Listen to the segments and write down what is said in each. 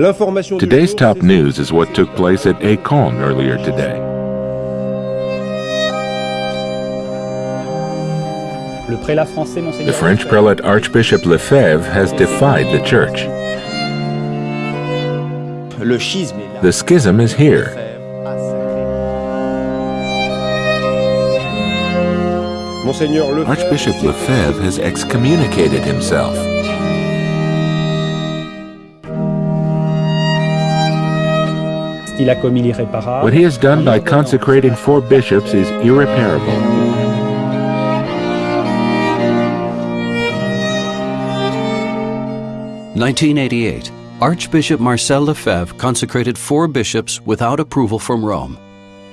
Today's top news is what took place at Écône earlier today. The French prelate Archbishop Lefebvre has defied the church. The schism is here. Archbishop Lefebvre has excommunicated himself. What he has done by consecrating four bishops is irreparable. Nineteen eighty-eight. Archbishop Marcel Lefebvre consecrated four bishops without approval from Rome.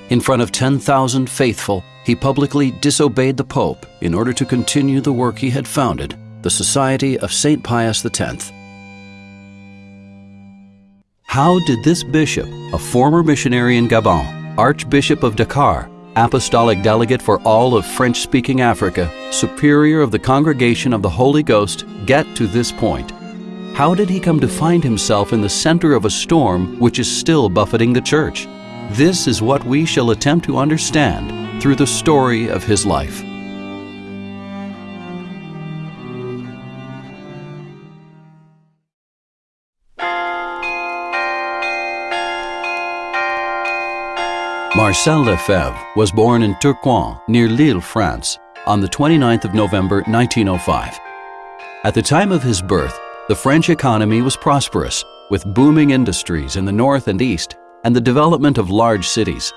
In front of 10,000 faithful, he publicly disobeyed the Pope in order to continue the work he had founded, the Society of St. Pius X. How did this bishop, a former missionary in Gabon, Archbishop of Dakar, apostolic delegate for all of French speaking Africa, superior of the Congregation of the Holy Ghost, get to this point? How did he come to find himself in the center of a storm which is still buffeting the church? This is what we shall attempt to understand through the story of his life. Marcel Lefebvre was born in Tourcoing, near Lille, France, on the 29th of November 1905. At the time of his birth, the French economy was prosperous, with booming industries in the north and east and the development of large cities.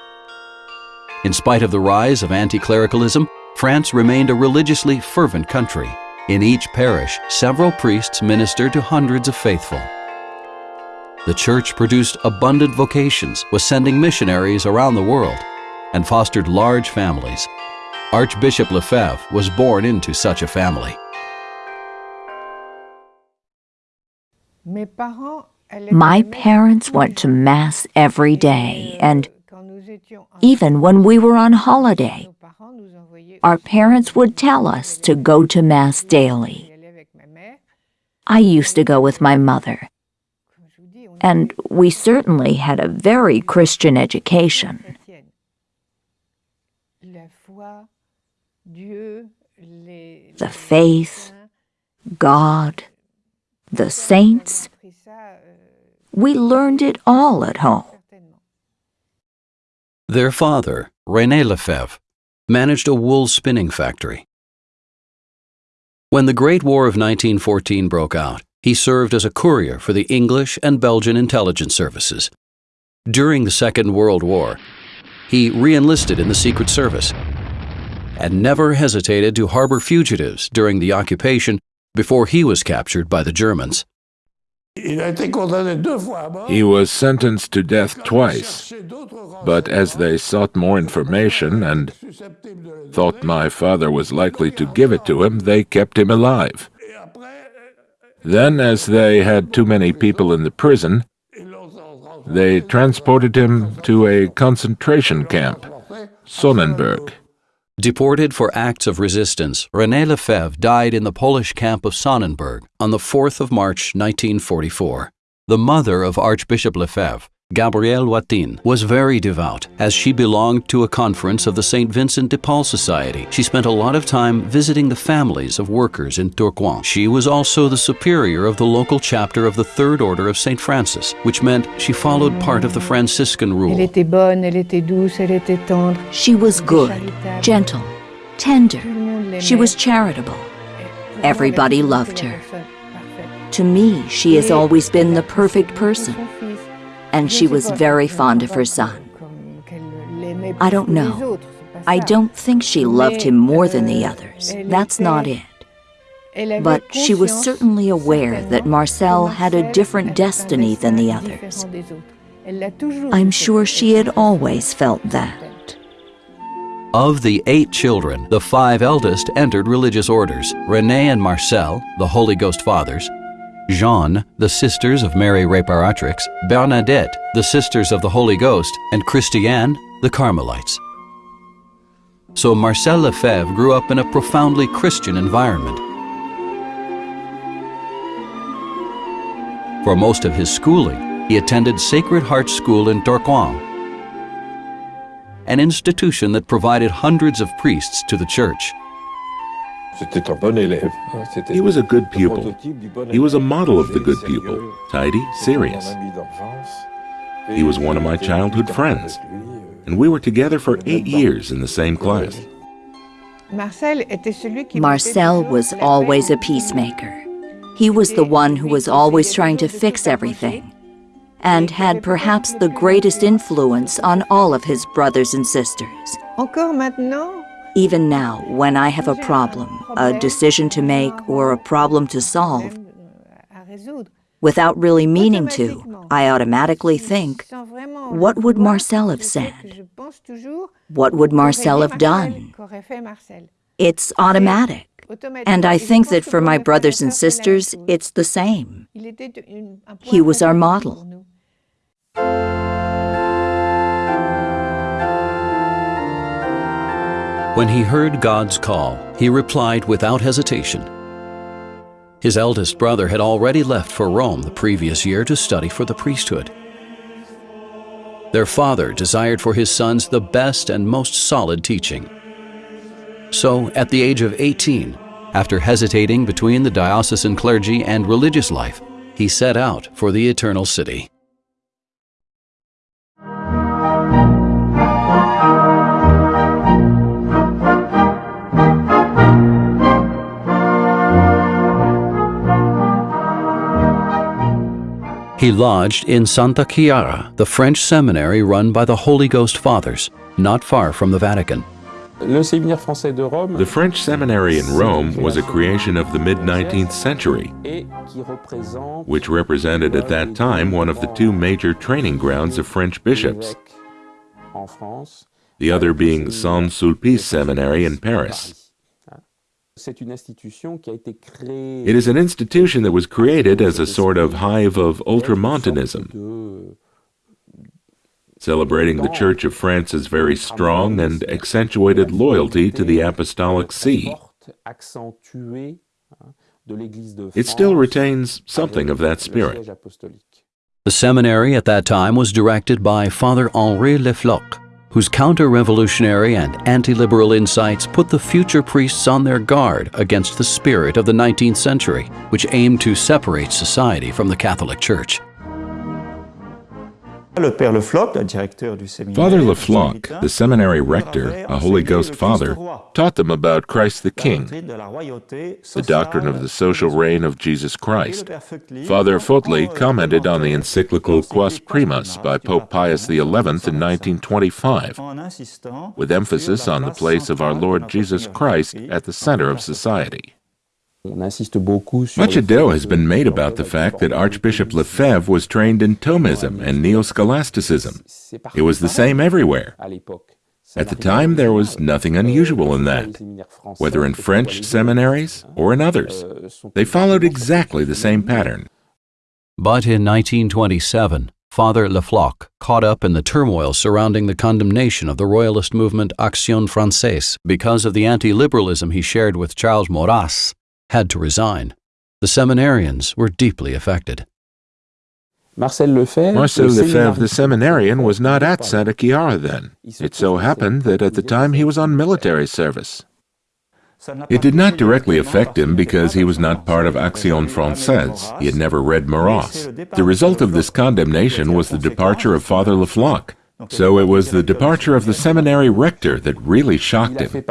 In spite of the rise of anti-clericalism, France remained a religiously fervent country. In each parish, several priests ministered to hundreds of faithful. The church produced abundant vocations, was sending missionaries around the world, and fostered large families. Archbishop Lefebvre was born into such a family. My parents went to Mass every day, and even when we were on holiday, our parents would tell us to go to Mass daily. I used to go with my mother, and we certainly had a very Christian education. The faith, God, the saints, we learned it all at home. Their father, René Lefebvre, managed a wool spinning factory. When the Great War of 1914 broke out, he served as a courier for the English and Belgian intelligence services. During the Second World War, he re-enlisted in the Secret Service and never hesitated to harbor fugitives during the occupation before he was captured by the Germans. He was sentenced to death twice, but as they sought more information and thought my father was likely to give it to him, they kept him alive. Then, as they had too many people in the prison, they transported him to a concentration camp, Sonnenburg. Deported for acts of resistance, René Lefebvre died in the Polish camp of Sonnenburg on the 4th of March 1944. The mother of Archbishop Lefebvre, Gabrielle Watine, was very devout as she belonged to a conference of the St. Vincent de Paul Society. She spent a lot of time visiting the families of workers in Tourcoing. She was also the superior of the local chapter of the Third Order of St. Francis, which meant she followed part of the Franciscan rule. She was good, gentle, tender. She was charitable. Everybody loved her. To me, she has always been the perfect person and she was very fond of her son. I don't know. I don't think she loved him more than the others. That's not it. But she was certainly aware that Marcel had a different destiny than the others. I'm sure she had always felt that. Of the eight children, the five eldest entered religious orders. René and Marcel, the Holy Ghost fathers, Jeanne, the Sisters of Mary Reparatrix, Bernadette, the Sisters of the Holy Ghost, and Christiane, the Carmelites. So Marcel Lefebvre grew up in a profoundly Christian environment. For most of his schooling, he attended Sacred Heart School in Tourcoing, an institution that provided hundreds of priests to the church. He was a good pupil. He was a model of the good pupil, tidy, serious. He was one of my childhood friends, and we were together for eight years in the same class. Marcel was always a peacemaker. He was the one who was always trying to fix everything and had perhaps the greatest influence on all of his brothers and sisters. Even now, when I have a problem, a decision to make, or a problem to solve, without really meaning to, I automatically think, what would Marcel have said? What would Marcel have done? It's automatic. And I think that for my brothers and sisters, it's the same. He was our model. When he heard God's call, he replied without hesitation. His eldest brother had already left for Rome the previous year to study for the priesthood. Their father desired for his sons the best and most solid teaching. So, at the age of 18, after hesitating between the diocesan clergy and religious life, he set out for the Eternal City. He lodged in Santa Chiara, the French seminary run by the Holy Ghost Fathers, not far from the Vatican. The French seminary in Rome was a creation of the mid-19th century, which represented at that time one of the two major training grounds of French bishops, the other being Saint-Sulpice Seminary in Paris. It is an institution that was created as a sort of hive of ultramontanism, celebrating the Church of France's very strong and accentuated loyalty to the Apostolic See. It still retains something of that spirit. The seminary at that time was directed by Father Henri Le Floch, whose counter-revolutionary and anti-liberal insights put the future priests on their guard against the spirit of the 19th century, which aimed to separate society from the Catholic Church. Father Le Floch, the seminary rector, a Holy Ghost father, taught them about Christ the King, the doctrine of the social reign of Jesus Christ. Father Fautely commented on the encyclical Quas Primas by Pope Pius XI in 1925, with emphasis on the place of our Lord Jesus Christ at the center of society. Much ado has been made about the fact that Archbishop Lefebvre was trained in Thomism and Neo-Scholasticism. It was the same everywhere. At the time, there was nothing unusual in that, whether in French seminaries or in others. They followed exactly the same pattern. But in 1927, Father Le Floch, caught up in the turmoil surrounding the condemnation of the royalist movement Action Française because of the anti-liberalism he shared with Charles Maurras, had to resign. The seminarians were deeply affected. Marcel Lefebvre, Marcel Lefebvre, the seminarian, was not at Santa Chiara then. It so happened that at the time he was on military service. It did not directly affect him because he was not part of Action Française. He had never read Maurras. The result of this condemnation was the departure of Father Le Floch. So it was the departure of the seminary rector that really shocked him.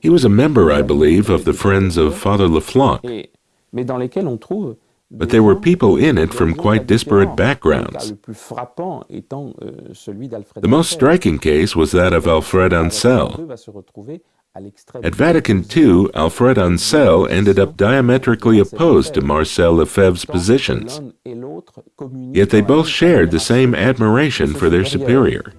He was a member, I believe, of the Friends of Father Le Floch, but there were people in it from quite disparate backgrounds. The most striking case was that of Alfred Ancel. At Vatican II, Alfred Ancel ended up diametrically opposed to Marcel Lefebvre's positions, yet they both shared the same admiration for their superior.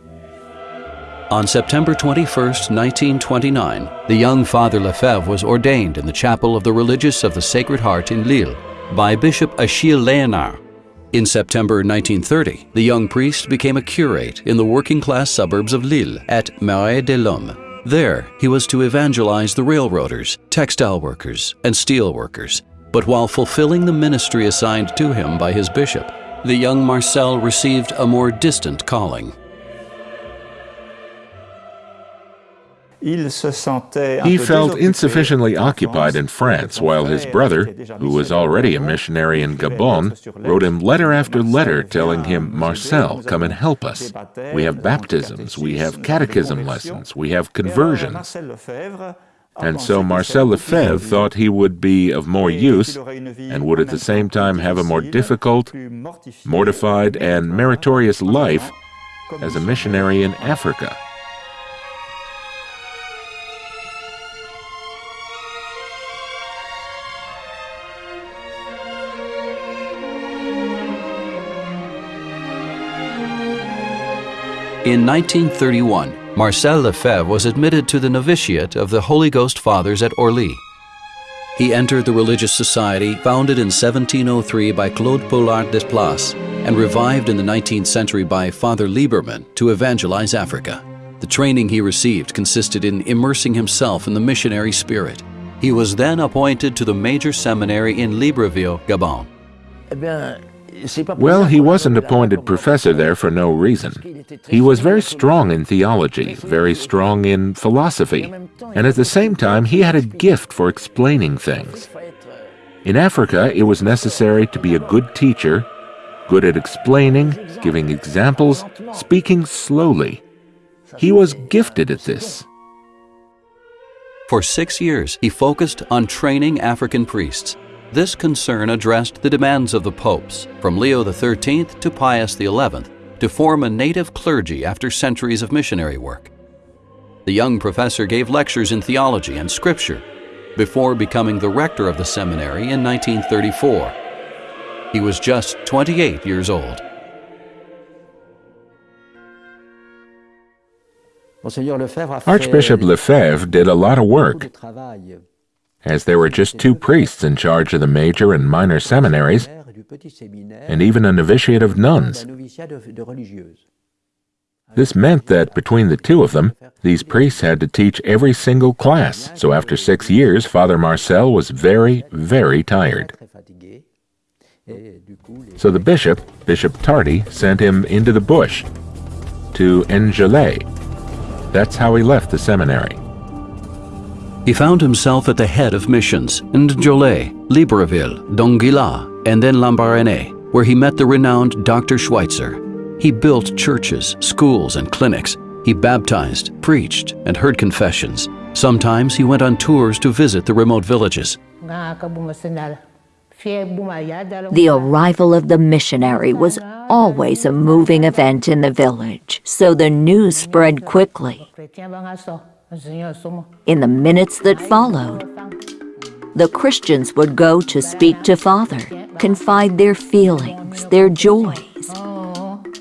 On September 21, 1929, the young Father Lefebvre was ordained in the chapel of the Religious of the Sacred Heart in Lille by Bishop Achille Liénart. In September 1930, the young priest became a curate in the working-class suburbs of Lille at Marais de Lomme. There, he was to evangelize the railroaders, textile workers, and steel workers, But while fulfilling the ministry assigned to him by his bishop, the young Marcel received a more distant calling. He felt insufficiently occupied in France while his brother, who was already a missionary in Gabon, wrote him letter after letter telling him, Marcel, come and help us. We have baptisms, we have catechism lessons, we have conversions. And so Marcel Lefebvre thought he would be of more use and would at the same time have a more difficult, mortified, and meritorious life as a missionary in Africa. In 1931, Marcel Lefebvre was admitted to the novitiate of the Holy Ghost Fathers at Orly. He entered the religious society founded in 1703 by Claude Poullart des Places and revived in the 19th century by Father Libermann to evangelize Africa. The training he received consisted in immersing himself in the missionary spirit. He was then appointed to the major seminary in Libreville, Gabon. Eh well, he wasn't appointed professor there for no reason. He was very strong in theology, very strong in philosophy, and at the same time he had a gift for explaining things. In Africa, it was necessary to be a good teacher, good at explaining, giving examples, speaking slowly. He was gifted at this. For six years, he focused on training African priests this concern addressed the demands of the popes, from Leo XIII to Pius XI, to form a native clergy after centuries of missionary work. The young professor gave lectures in theology and scripture before becoming the rector of the seminary in 1934. He was just 28 years old. Archbishop Lefebvre did a lot of work as there were just two priests in charge of the major and minor seminaries, and even a novitiate of nuns. This meant that between the two of them, these priests had to teach every single class, so after six years, Father Marcel was very, very tired. So the bishop, Bishop Tardy, sent him into the bush, to N'Djamena. That's how he left the seminary. He found himself at the head of missions in N'Djamena, Libreville, Donguila, and then Lambaréné, where he met the renowned Dr. Schweitzer. He built churches, schools, and clinics. He baptized, preached, and heard confessions. Sometimes he went on tours to visit the remote villages. The arrival of the missionary was always a moving event in the village, so the news spread quickly. In the minutes that followed, the Christians would go to speak to Father, confide their feelings, their joys.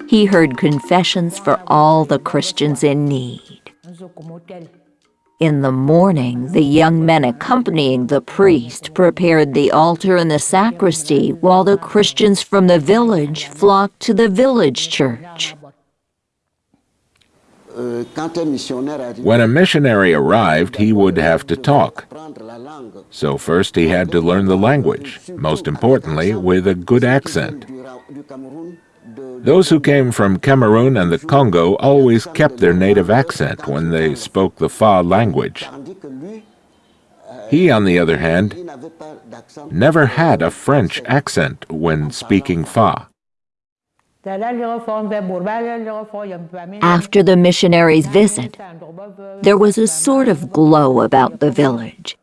He heard confessions for all the Christians in need. In the morning, the young men accompanying the priest prepared the altar in the sacristy while the Christians from the village flocked to the village church. When a missionary arrived, he would have to talk. So first he had to learn the language, most importantly, with a good accent. Those who came from Cameroon and the Congo always kept their native accent when they spoke the Fang language. He, on the other hand, never had a French accent when speaking Fang. After the missionary's visit, there was a sort of glow about the village.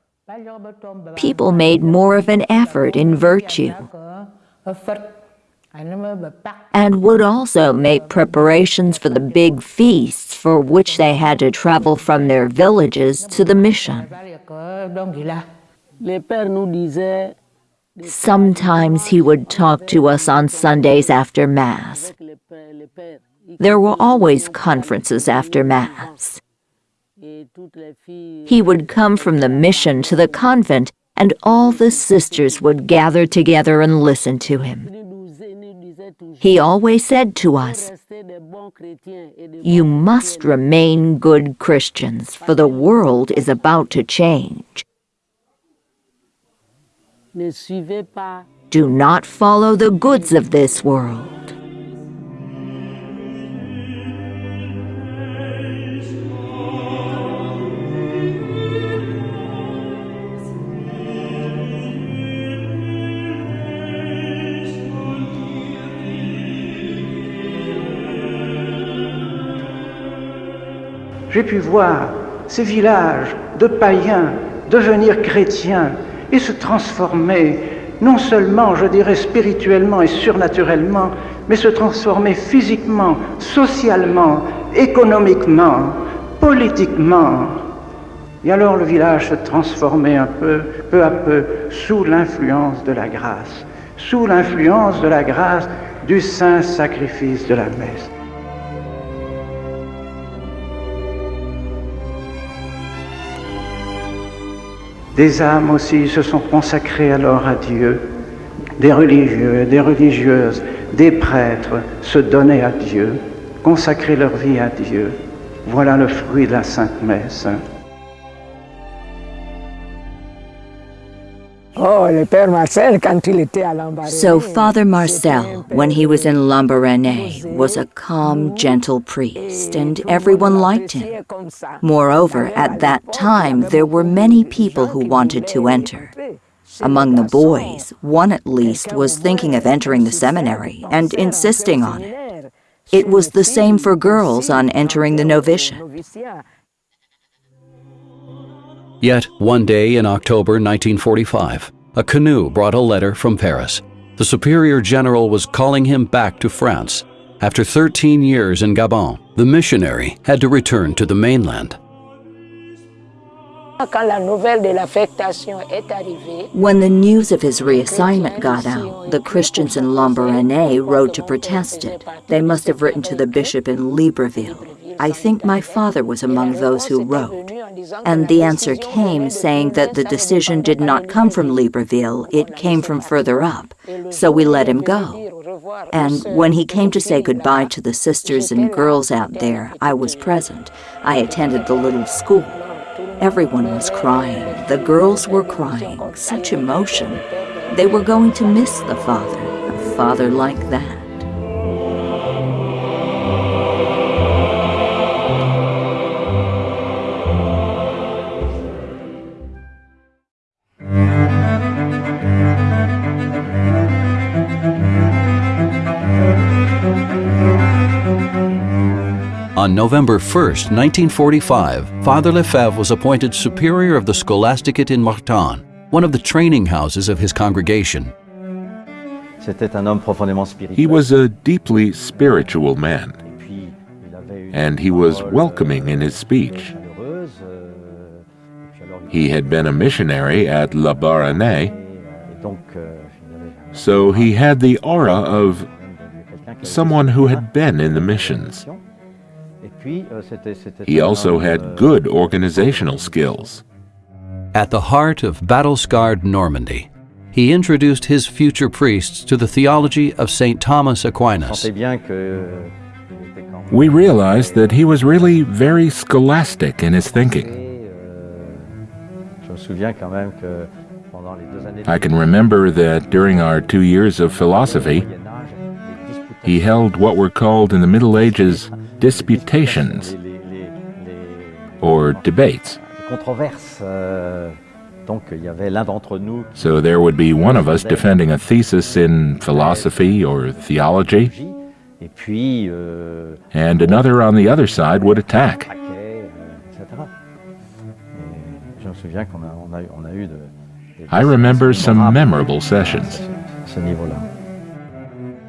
People made more of an effort in virtue. And would also make preparations for the big feasts for which they had to travel from their villages to the mission. Sometimes he would talk to us on Sundays after Mass. There were always conferences after Mass. He would come from the mission to the convent, and all the sisters would gather together and listen to him. He always said to us, You must remain good Christians, for the world is about to change. Do not follow the goods of this world. j'ai pu voir ces villages de païens devenir chrétiens et se transformer, non seulement, je dirais, spirituellement et surnaturellement, mais se transformer physiquement, socialement, économiquement, politiquement. Et alors le village se transformait un peu, peu à peu, sous l'influence de la grâce, sous l'influence de la grâce du saint sacrifice de la messe. Des âmes aussi se sont consacrées alors à Dieu. Des religieux, des religieuses, des prêtres se donnaient à Dieu, consacrer leur vie à Dieu. Voilà le fruit de la Sainte Messe. So Father Marcel, when he was in Lambaréné, was a calm, gentle priest, and everyone liked him. Moreover, at that time, there were many people who wanted to enter. Among the boys, one at least was thinking of entering the seminary and insisting on it. It was the same for girls on entering the novitiate. Yet, one day in October 1945, a canoe brought a letter from Paris. The Superior General was calling him back to France. After 13 years in Gabon, the missionary had to return to the mainland. When the news of his reassignment got out, the Christians in Lambaréné wrote to protest it. They must have written to the bishop in Libreville. I think my father was among those who wrote. And the answer came saying that the decision did not come from Libreville, it came from further up. So we let him go. And when he came to say goodbye to the sisters and girls out there, I was present. I attended the little school. Everyone was crying. The girls were crying. Such emotion. They were going to miss the father, a father like that. On November 1, 1945, Father Lefebvre was appointed superior of the Scholasticate in Mortain, one of the training houses of his congregation. He was a deeply spiritual man, and he was welcoming in his speech. He had been a missionary at Lambaréné, so he had the aura of someone who had been in the missions. Euh, he also had good organizational skills. At the heart of battle-scarred Normandy, he introduced his future priests to the theology of St. Thomas Aquinas. We realized that he was really very scholastic in his thinking. I can remember that during our two years of philosophy, he held what were called in the Middle Ages disputations or debates. So there would be one of us defending a thesis in philosophy or theology, and another on the other side would attack. I remember some memorable sessions.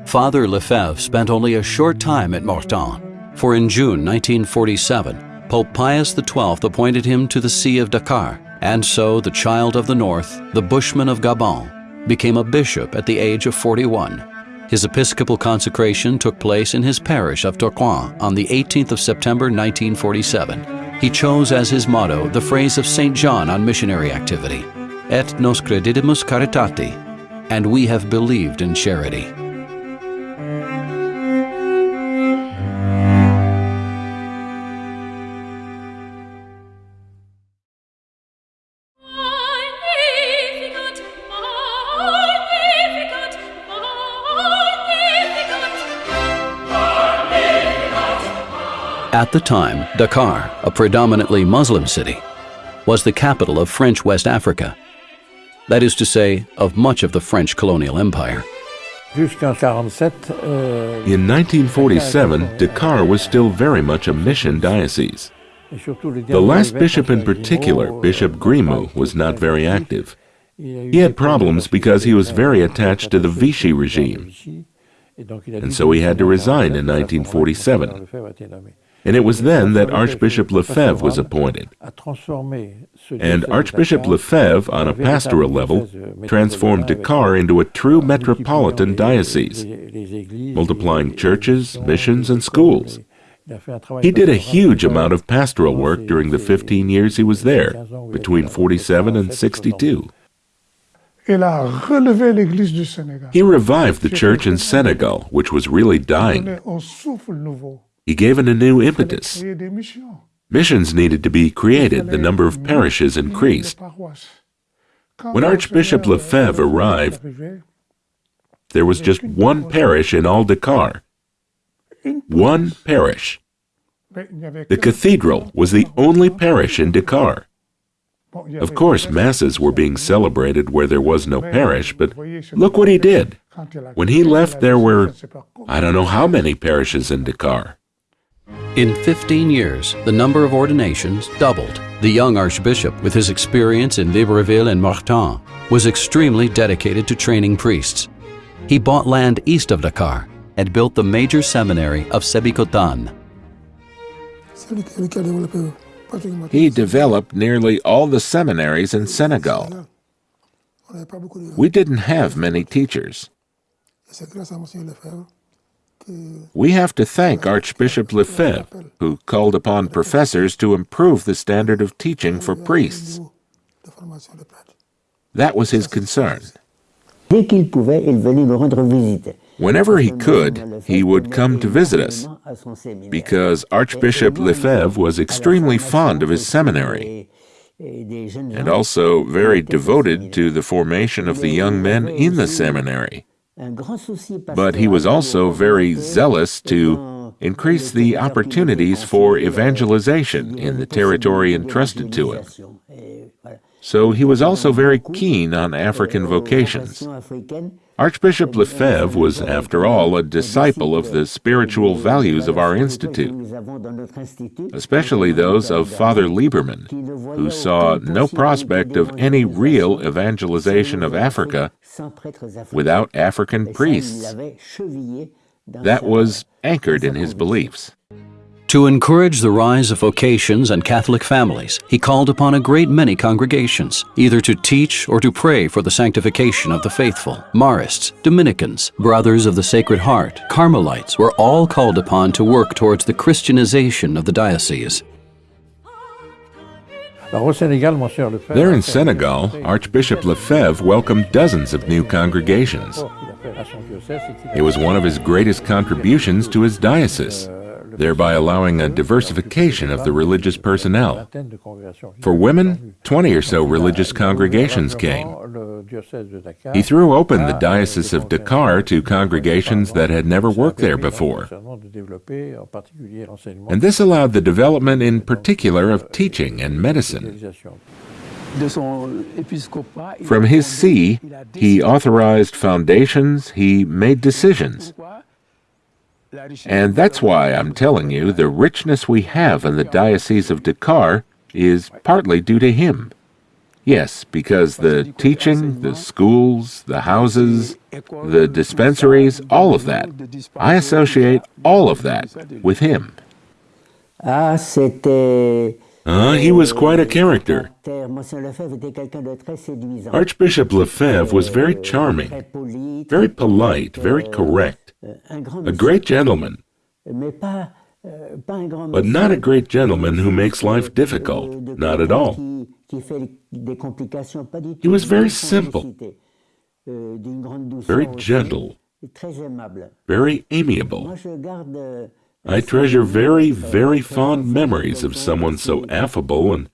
Father Lefebvre spent only a short time at Mortain for in June 1947, Pope Pius XII appointed him to the See of Dakar, and so the child of the North, the bushman of Gabon, became a bishop at the age of 41. His episcopal consecration took place in his parish of Tourcoing on the 18th of September 1947. He chose as his motto the phrase of St. John on missionary activity, Et nos credidimus caritati, and we have believed in charity. At the time, Dakar, a predominantly Muslim city, was the capital of French West Africa. That is to say, of much of the French colonial empire. In 1947, Dakar was still very much a mission diocese. The last bishop in particular, Bishop Grimault, was not very active. He had problems because he was very attached to the Vichy regime, and so he had to resign in 1947. And it was then that Archbishop Lefebvre was appointed. And Archbishop Lefebvre, on a pastoral level, transformed Dakar into a true metropolitan diocese, multiplying churches, missions, and schools. He did a huge amount of pastoral work during the 15 years he was there, between 47 and 62. He revived the church in Senegal, which was really dying. He gave it a new impetus. Missions needed to be created, the number of parishes increased. When Archbishop Lefebvre arrived, there was just one parish in all Dakar. One parish. The cathedral was the only parish in Dakar. Of course, masses were being celebrated where there was no parish, but look what he did. When he left, there were, I don't know how many parishes in Dakar. In 15 years, the number of ordinations doubled. The young archbishop, with his experience in Libreville and Mortain, was extremely dedicated to training priests. He bought land east of Dakar and built the major seminary of Sébikotane. He developed nearly all the seminaries in Senegal. We didn't have many teachers. We have to thank Archbishop Lefebvre, who called upon professors to improve the standard of teaching for priests. That was his concern. Whenever he could, he would come to visit us, because Archbishop Lefebvre was extremely fond of his seminary, and also very devoted to the formation of the young men in the seminary. But he was also very zealous to increase the opportunities for evangelization in the territory entrusted to him. So he was also very keen on African vocations. Archbishop Lefebvre was, after all, a disciple of the spiritual values of our institute, especially those of Father Libermann, who saw no prospect of any real evangelization of Africa without African priests. That was anchored in his beliefs. To encourage the rise of vocations and Catholic families, he called upon a great many congregations, either to teach or to pray for the sanctification of the faithful. Marists, Dominicans, Brothers of the Sacred Heart, Carmelites were all called upon to work towards the Christianization of the diocese. There in Senegal, Archbishop Lefebvre welcomed dozens of new congregations. It was one of his greatest contributions to his diocese thereby allowing a diversification of the religious personnel. For women, 20 or so religious congregations came. He threw open the Diocese of Dakar to congregations that had never worked there before. And this allowed the development in particular of teaching and medicine. From his see, he authorized foundations, he made decisions. And that's why I'm telling you the richness we have in the Diocese of Dakar is partly due to him. Yes, because the teaching, the schools, the houses, the dispensaries, all of that, I associate all of that with him. Ah, he was quite a character. Archbishop Lefebvre was very charming, very polite, very correct a great gentleman, but not a great gentleman who makes life difficult, not at all. He was very simple, very gentle, very amiable. I treasure very, very fond memories of someone so affable and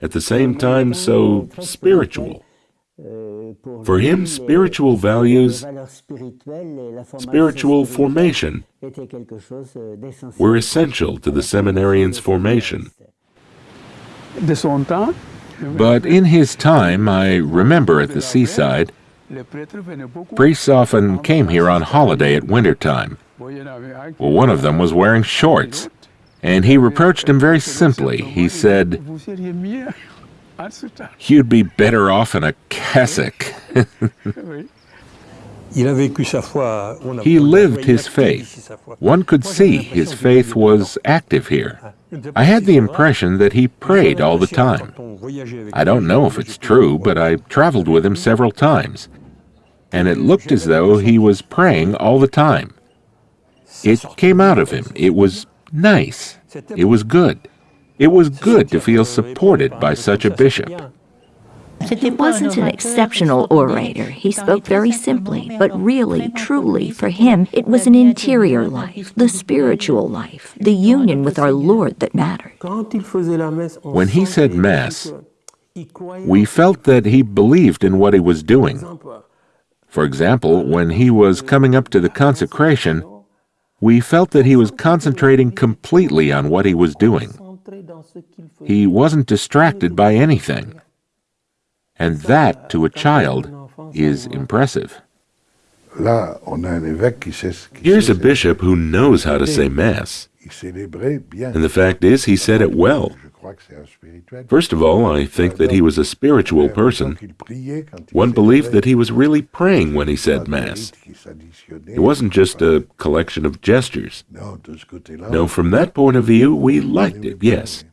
at the same time so spiritual. For him, spiritual values, spiritual formation, were essential to the seminarian's formation. But in his time, I remember at the seaside, priests often came here on holiday at winter time. Well, one of them was wearing shorts, and he reproached him very simply. He said, You'd be better off in a cassock. he lived his faith. One could see his faith was active here. I had the impression that he prayed all the time. I don't know if it's true, but I traveled with him several times, and it looked as though he was praying all the time. It came out of him. It was nice. It was good. It was good to feel supported by such a bishop. He wasn't an exceptional orator. He spoke very simply, but really, truly, for him, it was an interior life, the spiritual life, the union with our Lord that mattered. When he said Mass, we felt that he believed in what he was doing. For example, when he was coming up to the consecration, we felt that he was concentrating completely on what he was doing. He wasn't distracted by anything. And that, to a child, is impressive. Here's a bishop who knows how to say Mass. And the fact is, he said it well. First of all, I think that he was a spiritual person. One believed that he was really praying when he said Mass. It wasn't just a collection of gestures. No, from that point of view, we liked it, yes.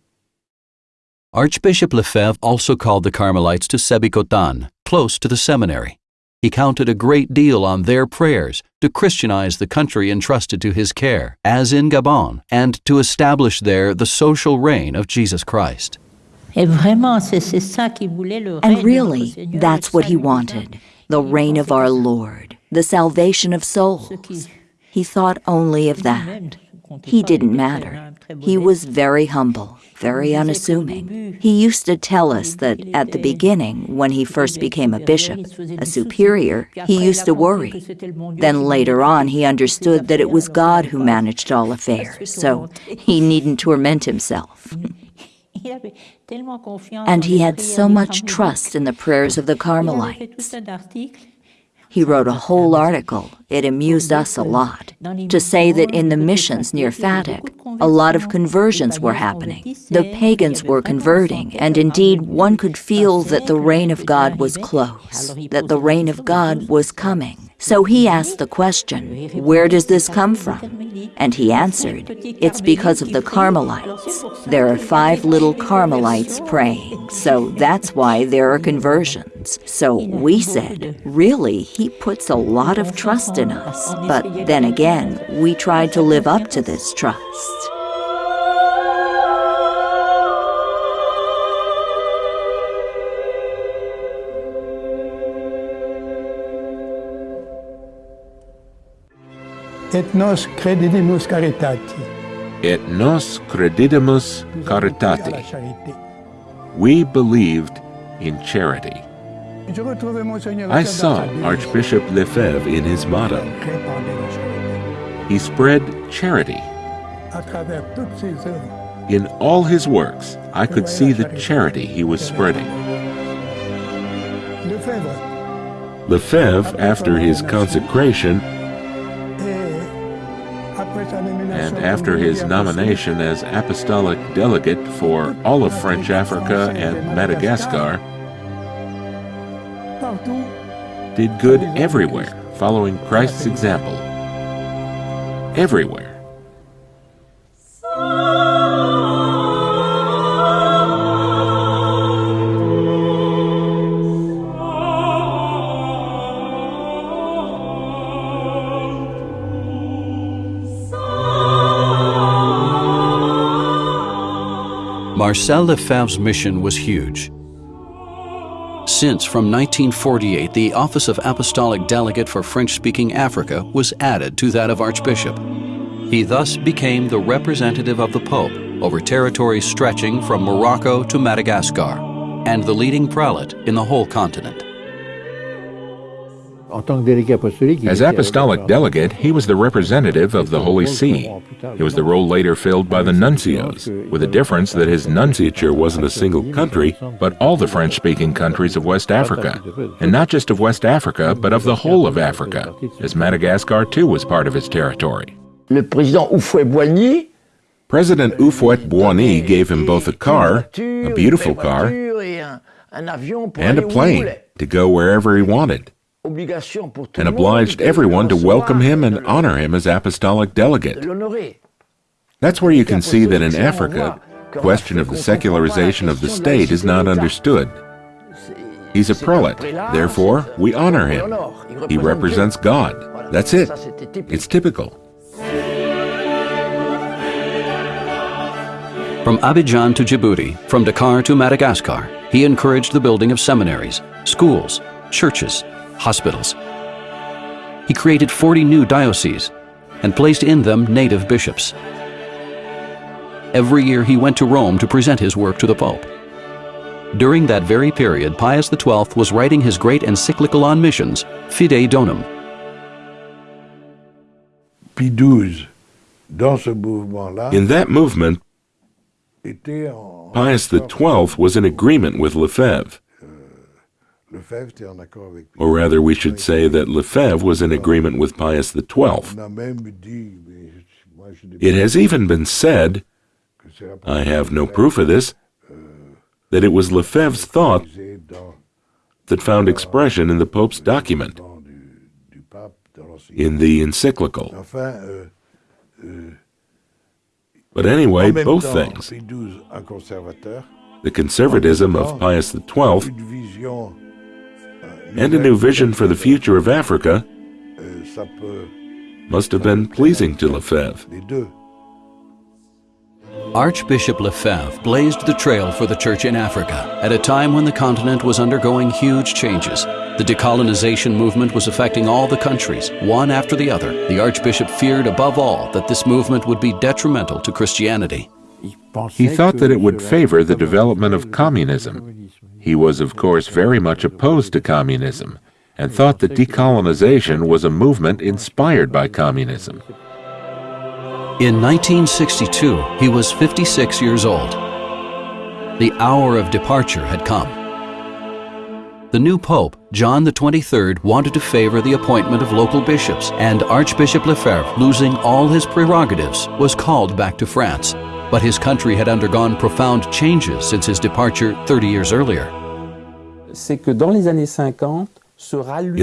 Archbishop Lefebvre also called the Carmelites to Sébikotane, close to the seminary. He counted a great deal on their prayers to Christianize the country entrusted to his care, as in Gabon, and to establish there the social reign of Jesus Christ. And really, that's what he wanted the reign of our Lord, the salvation of souls. He thought only of that. He didn't matter. He was very humble very unassuming. He used to tell us that at the beginning, when he first became a bishop, a superior, he used to worry. Then later on, he understood that it was God who managed all affairs, so he needn't torment himself. And he had so much trust in the prayers of the Carmelites. He wrote a whole article. It amused us a lot. To say that in the missions near Fatick, a lot of conversions were happening. The pagans were converting, and indeed one could feel that the reign of God was close, that the reign of God was coming. So he asked the question, Where does this come from? And he answered, It's because of the Carmelites. There are five little Carmelites praying, so that's why there are conversions. So we said, Really, he puts a lot of trust in us. But then again, we tried to live up to this trust. Et nos credidimus caritati. Et nos credidimus caritati. We believed in charity. I saw Archbishop Lefebvre in his motto. He spread charity. In all his works, I could see the charity he was spreading. Lefebvre, after his consecration, and after his nomination as apostolic delegate for all of French Africa and Madagascar, did good everywhere, following Christ's example. Everywhere. Marcel Lefebvre's mission was huge. Since from 1948 the office of Apostolic Delegate for French-speaking Africa was added to that of Archbishop. He thus became the representative of the Pope over territories stretching from Morocco to Madagascar and the leading prelate in the whole continent. As apostolic delegate, he was the representative of the Holy See. It was the role later filled by the nuncios, with the difference that his nunciature wasn't a single country, but all the French speaking countries of West Africa. And not just of West Africa, but of the whole of Africa, as Madagascar too was part of his territory. Le président Houphouët-Boigny President Houphouët-Boigny gave him both a car, a beautiful car, and a plane to go wherever he wanted, and obliged everyone to welcome him and honor him as apostolic delegate. That's where you can see that in Africa, the question of the secularization of the state is not understood. He's a prelate, therefore we honor him. He represents God. That's it. It's typical. From Abidjan to Djibouti, from Dakar to Madagascar, he encouraged the building of seminaries, schools, churches, hospitals. He created 40 new dioceses and placed in them native bishops. Every year he went to Rome to present his work to the Pope. During that very period, Pius XII was writing his great encyclical on missions, Fidei Donum. In that movement, Pius XII was in agreement with Lefebvre. Or rather, we should say that Lefebvre was in agreement with Pius XII. It has even been said, I have no proof of this, that it was Lefebvre's thought that found expression in the Pope's document, in the encyclical. But anyway, both things. The conservatism of Pius XII and a new vision for the future of Africa must have been pleasing to Lefebvre. Archbishop Lefebvre blazed the trail for the church in Africa at a time when the continent was undergoing huge changes. The decolonization movement was affecting all the countries, one after the other. The Archbishop feared above all that this movement would be detrimental to Christianity. He thought that it would favor the development of communism. He was, of course, very much opposed to communism and thought that decolonization was a movement inspired by communism. In 1962, he was 56 years old. The hour of departure had come. The new pope, John XXIII, wanted to favor the appointment of local bishops, and Archbishop Lefebvre, losing all his prerogatives, was called back to France. But his country had undergone profound changes since his departure 30 years earlier. In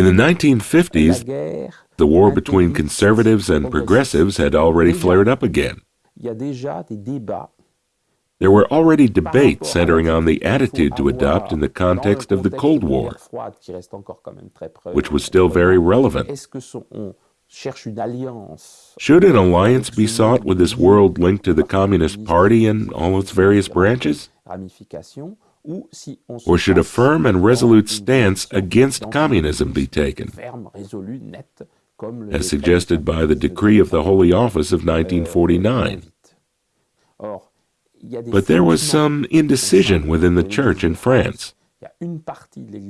the 1950s, the war between conservatives and progressives had already flared up again. There were already debates centering on the attitude to adopt in the context of the Cold War, which was still very relevant. Should an alliance be sought with this world linked to the Communist Party and all its various branches? Or should a firm and resolute stance against communism be taken? as suggested by the decree of the Holy Office of 1949. But there was some indecision within the church in France.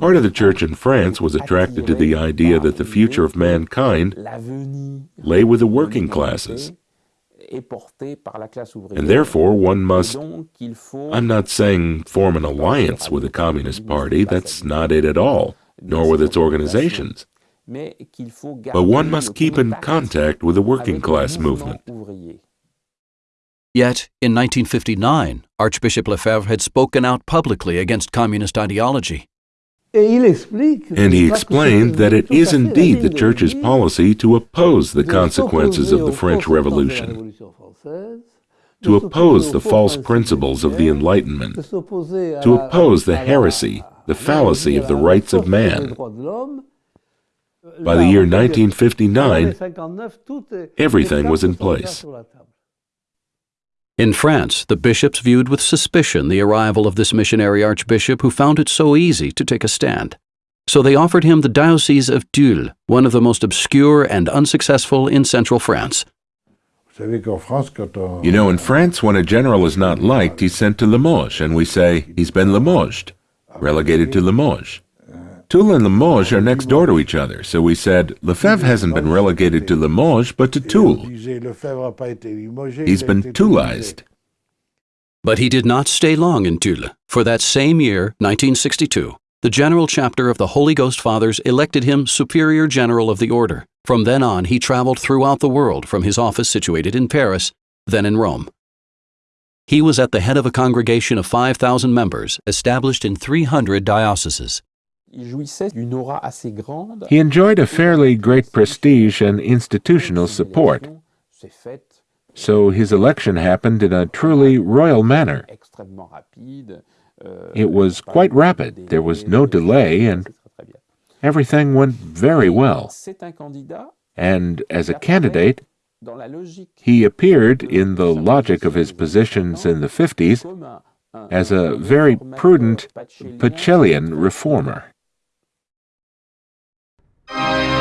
Part of the church in France was attracted to the idea that the future of mankind lay with the working classes. And therefore, one must, I'm not saying form an alliance with the Communist Party, that's not it at all, nor with its organizations. But one must keep in contact with the working class movement. Yet, in 1959, Archbishop Lefebvre had spoken out publicly against communist ideology. And he explained that it is indeed the Church's policy to oppose the consequences of the French Revolution, to oppose the false principles of the Enlightenment, to oppose the heresy, the fallacy of the rights of man. By the year 1959, everything was in place. In France, the bishops viewed with suspicion the arrival of this missionary archbishop who found it so easy to take a stand. So they offered him the Diocese of Tulle, one of the most obscure and unsuccessful in central France. You know, in France, when a general is not liked, he's sent to Limoges, and we say, he's been Limoged, relegated to Limoges. Tulle and Limoges are next door to each other, so we said, Lefebvre hasn't been relegated to Limoges, but to Tulle. He's been Toulized. But he did not stay long in Tulle, for that same year, 1962, the General Chapter of the Holy Ghost Fathers elected him Superior General of the Order. From then on, he traveled throughout the world from his office situated in Paris, then in Rome. He was at the head of a congregation of 5,000 members established in 300 dioceses. He enjoyed a fairly great prestige and institutional support, so his election happened in a truly royal manner. It was quite rapid, there was no delay, and everything went very well. And as a candidate, he appeared, in the logic of his positions in the 50s, as a very prudent Pacellian reformer. Thank you.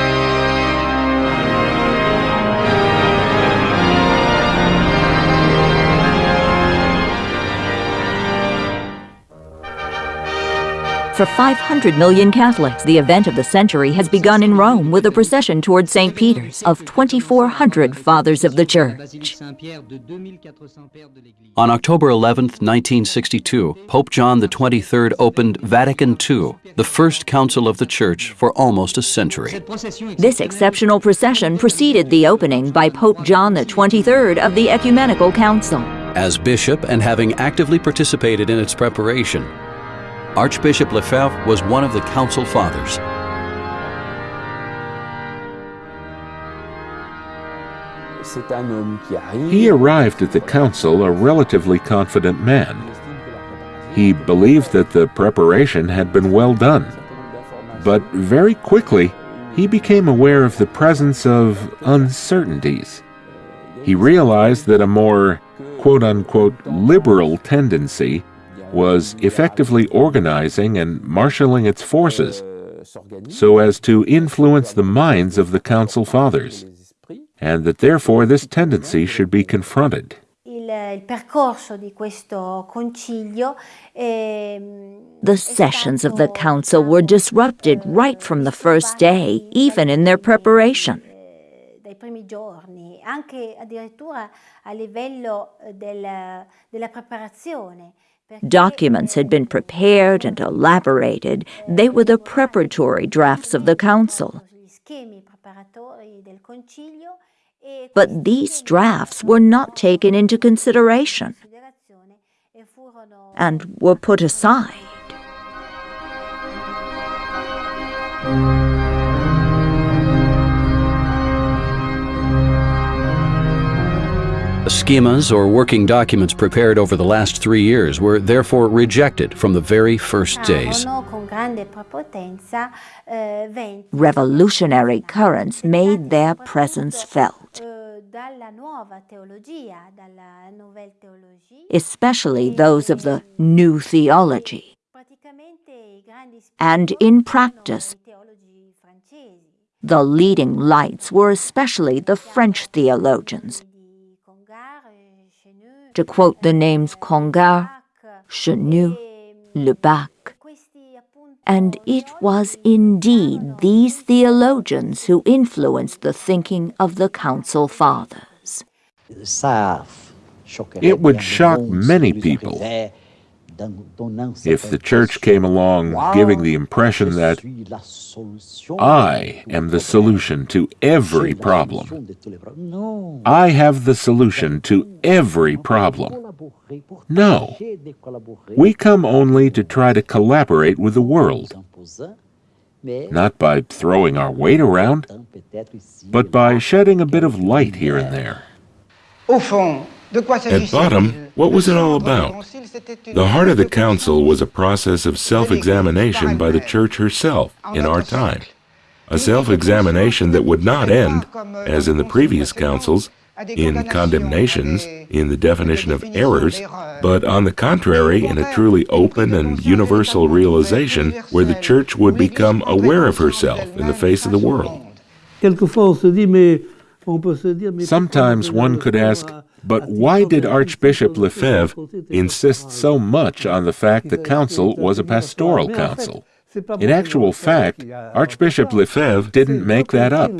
For 500 million Catholics, the event of the century has begun in Rome with a procession toward St. Peter's of 2,400 Fathers of the Church. On October 11, 1962, Pope John XXIII opened Vatican II, the first council of the Church for almost a century. This exceptional procession preceded the opening by Pope John XXIII of the Ecumenical Council. As bishop and having actively participated in its preparation, Archbishop Lefebvre was one of the Council Fathers. He arrived at the council a relatively confident man. He believed that the preparation had been well done. But very quickly, he became aware of the presence of uncertainties. He realized that a more quote unquote liberal tendency was effectively organizing and marshaling its forces so as to influence the minds of the Council Fathers, and that therefore this tendency should be confronted. Ehm, the sessions of the Council were disrupted right from the first day, even in their preparation. Eh, anche addirittura a livello della, della preparazione. Documents had been prepared and elaborated. They were the preparatory drafts of the Council. But these drafts were not taken into consideration and were put aside. Schemas or working documents prepared over the last three years were therefore rejected from the very first days. Revolutionary currents made their presence felt, especially those of the New Theology. And in practice, the leading lights were especially the French theologians, to quote the names Congar, Chenu, Lubac. And it was indeed these theologians who influenced the thinking of the Council Fathers. It would shock many people if the Church came along giving the impression that I am the solution to every problem. I have the solution to every problem. No. We come only to try to collaborate with the world, not by throwing our weight around, but by shedding a bit of light here and there. At bottom, what was it all about? The heart of the Council was a process of self-examination by the Church herself in our time. A self-examination that would not end, as in the previous councils, in condemnations, in the definition of errors, but on the contrary, in a truly open and universal realization where the Church would become aware of herself in the face of the world. Sometimes one could ask, but why did Archbishop Lefebvre insist so much on the fact the council was a pastoral council? In actual fact, Archbishop Lefebvre didn't make that up.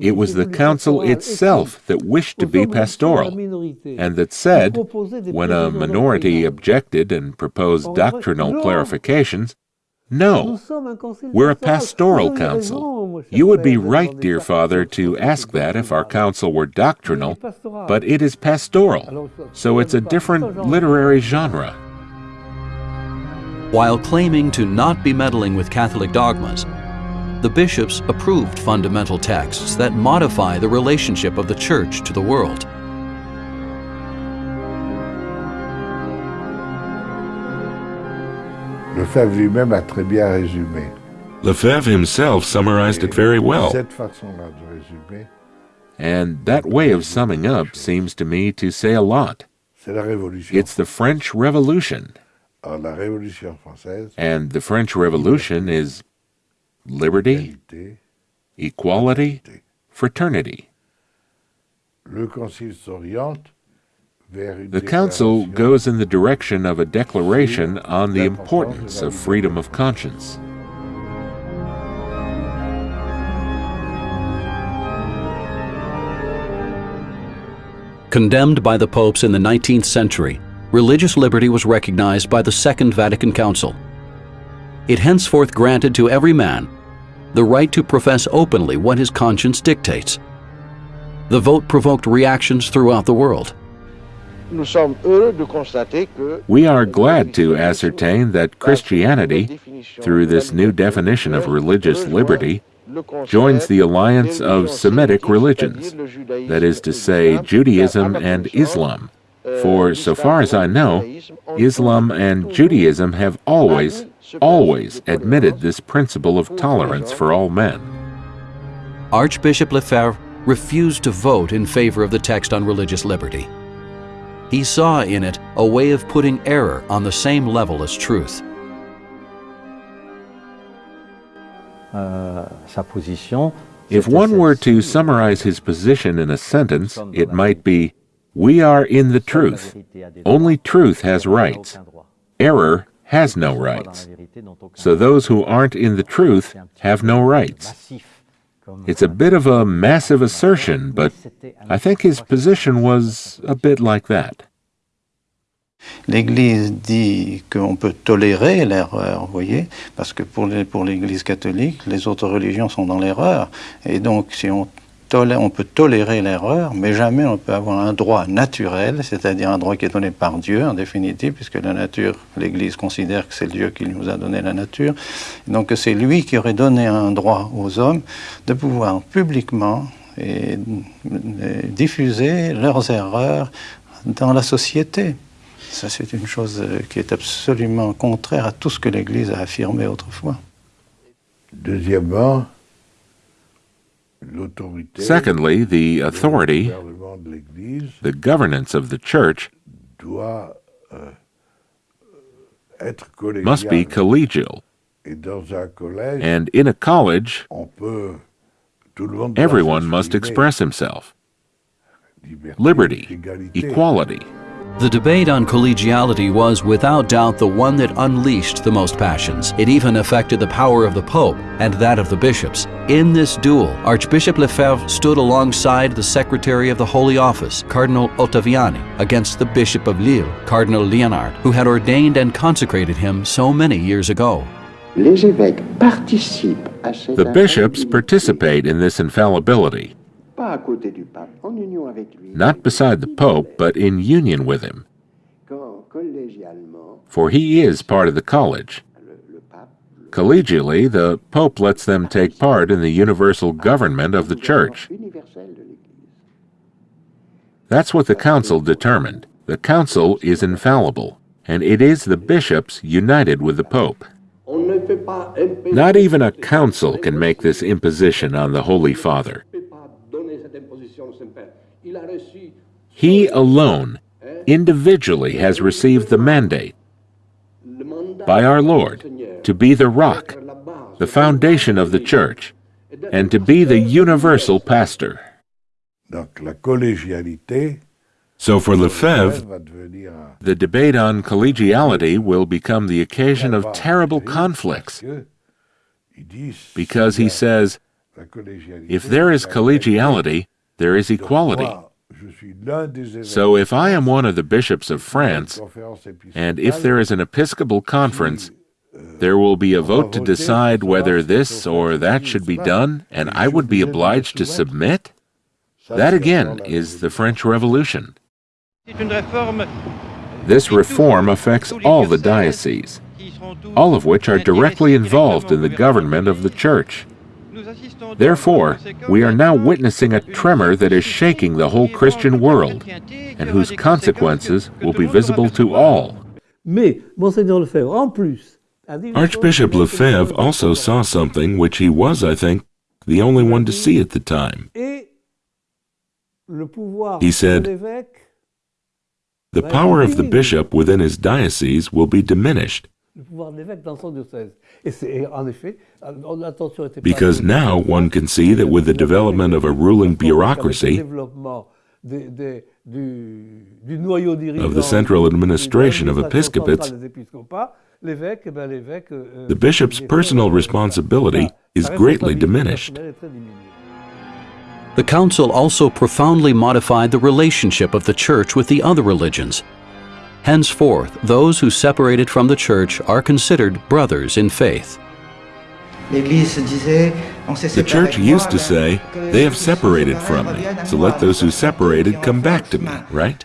It was the council itself that wished to be pastoral, and that said, when a minority objected and proposed doctrinal clarifications, no, we're a pastoral council. You would be right, dear Father, to ask that if our council were doctrinal, but it is pastoral, so it's a different literary genre. While claiming to not be meddling with Catholic dogmas, the bishops approved fundamental texts that modify the relationship of the Church to the world. Lefebvre lui-même a très bien résumé. Lefebvre himself summarized it very well. Cette façon-là de résumer, And that way of summing up seems to me to say a lot. c'est la Révolution. It's the French Revolution, Alors, la Révolution française, and the French Revolution is liberty, equality, fraternity. le Concile s'oriente The Council goes in the direction of a declaration on the importance of freedom of conscience. Condemned by the popes in the 19th century, religious liberty was recognized by the Second Vatican Council. It henceforth granted to every man the right to profess openly what his conscience dictates. The vote provoked reactions throughout the world. We are glad to ascertain that Christianity, through this new definition of religious liberty, joins the alliance of Semitic religions, that is to say, Judaism and Islam. For so far as I know, Islam and Judaism have always, always admitted this principle of tolerance for all men. Archbishop Lefebvre refused to vote in favor of the text on religious liberty. He saw in it a way of putting error on the same level as truth. If one were to summarize his position in a sentence, it might be We are in the truth. Only truth has rights. Error has no rights. So those who aren't in the truth have no rights. It's a bit of a massive assertion, but I think his position was a bit like that. L'Église dit qu'on peut tolérer l'erreur, vous voyez, parce que pour les- pour l'Église catholique, les autres religions sont dans l'erreur. Et donc, si on, on peut tolérer l'erreur, mais jamais on peut avoir un droit naturel, c'est-à-dire un droit qui est donné par Dieu, en définitive, puisque la nature, l'Église considère que c'est Dieu qui nous a donné la nature. Donc, c'est lui qui aurait donné un droit aux hommes de pouvoir publiquement et, et diffuser leurs erreurs dans la société. Ça, c'est une chose euh, qui est absolument contraire à tout ce que l'Église a affirmé autrefois. Deuxièmement, Secondly, the authority, gouvernement de l'Église the governance of the church, euh, must be collegial. Et dans un collège, And in a college, on peut, tout le monde doit everyone must express himself. Liberty, equality. The debate on collegiality was without doubt the one that unleashed the most passions. It even affected the power of the Pope and that of the bishops. In this duel, Archbishop Lefebvre stood alongside the Secretary of the Holy Office, Cardinal Ottaviani, against the Bishop of Lille, Cardinal Liénart, who had ordained and consecrated him so many years ago. Les évêques participent à cette The bishops participate in this infallibility, pas à côté du pape, en union avec lui, not beside the Pope, but in union with him, for he is part of the college. le, le Collegially, the Pope lets them take part in the universal government of the Church. universel de l'Église. That's what the Council determined. The Council is infallible, and it is the bishops united with the Pope. On ne peut pas imposer- Not even a council can make this imposition on the Holy Father. ne peut pas donner cette imposition au Saint-Père. Il a reçu He alone, individually, has received the mandate by our Lord to be the rock, d'être la base the foundation of the Church, and to be the universal pastor. Donc la collégialité So for Lefebvre, va devenir un The debate on collegiality will become the occasion of terrible conflicts. because he says, if there is collegiality, there is equality. So if I am one of the bishops of France, and if there is an episcopal conference, there will be a vote to decide whether this or that should be done, and I would be obliged to submit? That again is the French Revolution. This reform affects all the dioceses, all of which are directly involved in the government of the Church. Therefore, we are now witnessing a tremor that is shaking the whole Christian world, and whose consequences will be visible to all. Archbishop Lefebvre also saw something which he was, I think, the only one to see at the time. He said, The power of the bishop within his diocese will be diminished. Because now one can see that with the development of a ruling bureaucracy, of the central administration of episcopates, the bishop's personal responsibility is greatly diminished. The Council also profoundly modified the relationship of the Church with the other religions. Henceforth, those who separated from the Church are considered brothers in faith. The Church used to say, they have separated from me, so let those who separated come back to me, right?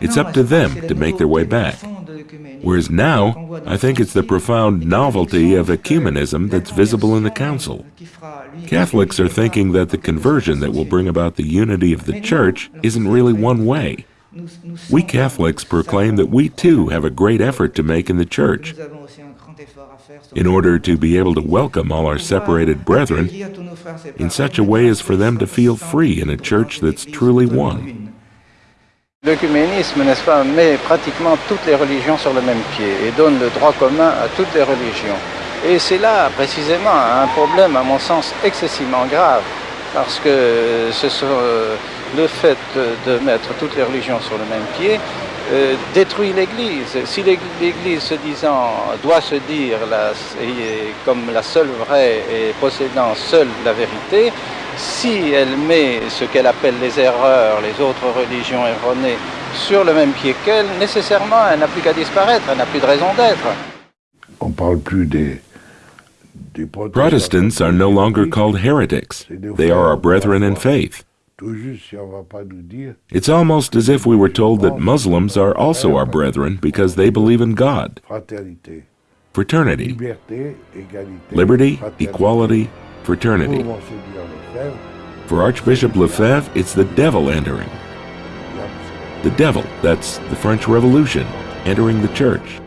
It's up to them to make their way back. Whereas now, I think it's the profound novelty of ecumenism that's visible in the Council. Catholics are thinking that the conversion that will bring about the unity of the Church isn't really one way. We Catholics proclaim that we too have a great effort to make in the Church in order to be able to welcome all our separated brethren in such a way as for them to feel free in a church that's truly one. L'œcuménisme, n'est-ce pas, met pratiquement toutes les religions sur le même pied et donne le droit commun à toutes les religions. Et c'est là, précisément, un problème, à mon sens, excessivement grave, parce que ce sont, euh, le fait de mettre toutes les religions sur le même pied euh, détruit l'Église. Si l'Église se disant doit se dire la, comme la seule vraie et possédant seule la vérité, si elle met ce qu'elle appelle les erreurs, les autres religions erronées, sur le même pied qu'elle, nécessairement, elle n'a plus qu'à disparaître, elle n'a plus de raison d'être. On parle plus des, des Protestants are no longer called heretics. They are our brethren in faith. It's almost as if we were told that Muslims are also our brethren because they believe in God. Fraternity, liberty, equality, fraternity. For Archbishop Lefebvre, it's the devil entering. The devil, that's the French Revolution, entering the church.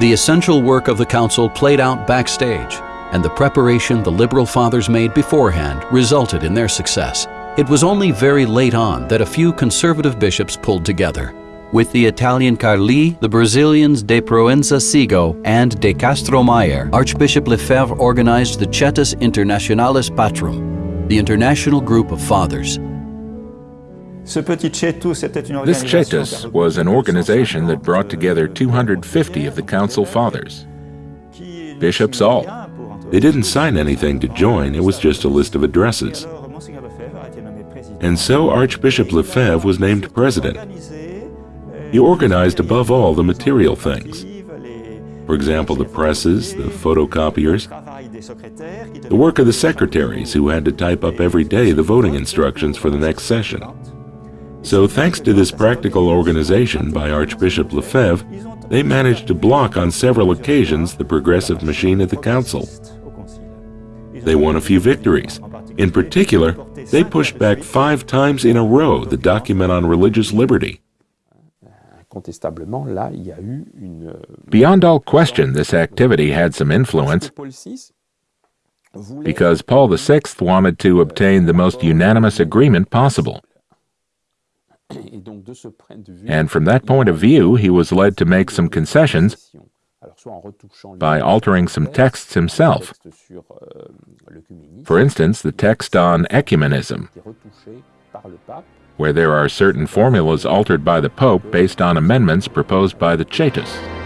The essential work of the Council played out backstage and the preparation the Liberal Fathers made beforehand resulted in their success. It was only very late on that a few conservative bishops pulled together. With the Italian Carli, the Brazilians De Proença Sigaud, and De Castro Mayer, Archbishop Lefebvre organized the Coetus Internationalis Patrum, the international group of fathers. This Coetus was an organization that brought together 250 of the Council Fathers, bishops all, they didn't sign anything to join, it was just a list of addresses. And so Archbishop Lefebvre was named president. He organized above all the material things. For example, the presses, the photocopiers, the work of the secretaries who had to type up every day the voting instructions for the next session. So thanks to this practical organization by Archbishop Lefebvre, they managed to block on several occasions the progressive machine at the council. They won a few victories. In particular, they pushed back five times in a row the document on religious liberty. Beyond all question, this activity had some influence because Paul VI wanted to obtain the most unanimous agreement possible. And from that point of view, he was led to make some concessions by altering some texts himself. For instance, the text on ecumenism, where there are certain formulas altered by the Pope based on amendments proposed by the Coetus.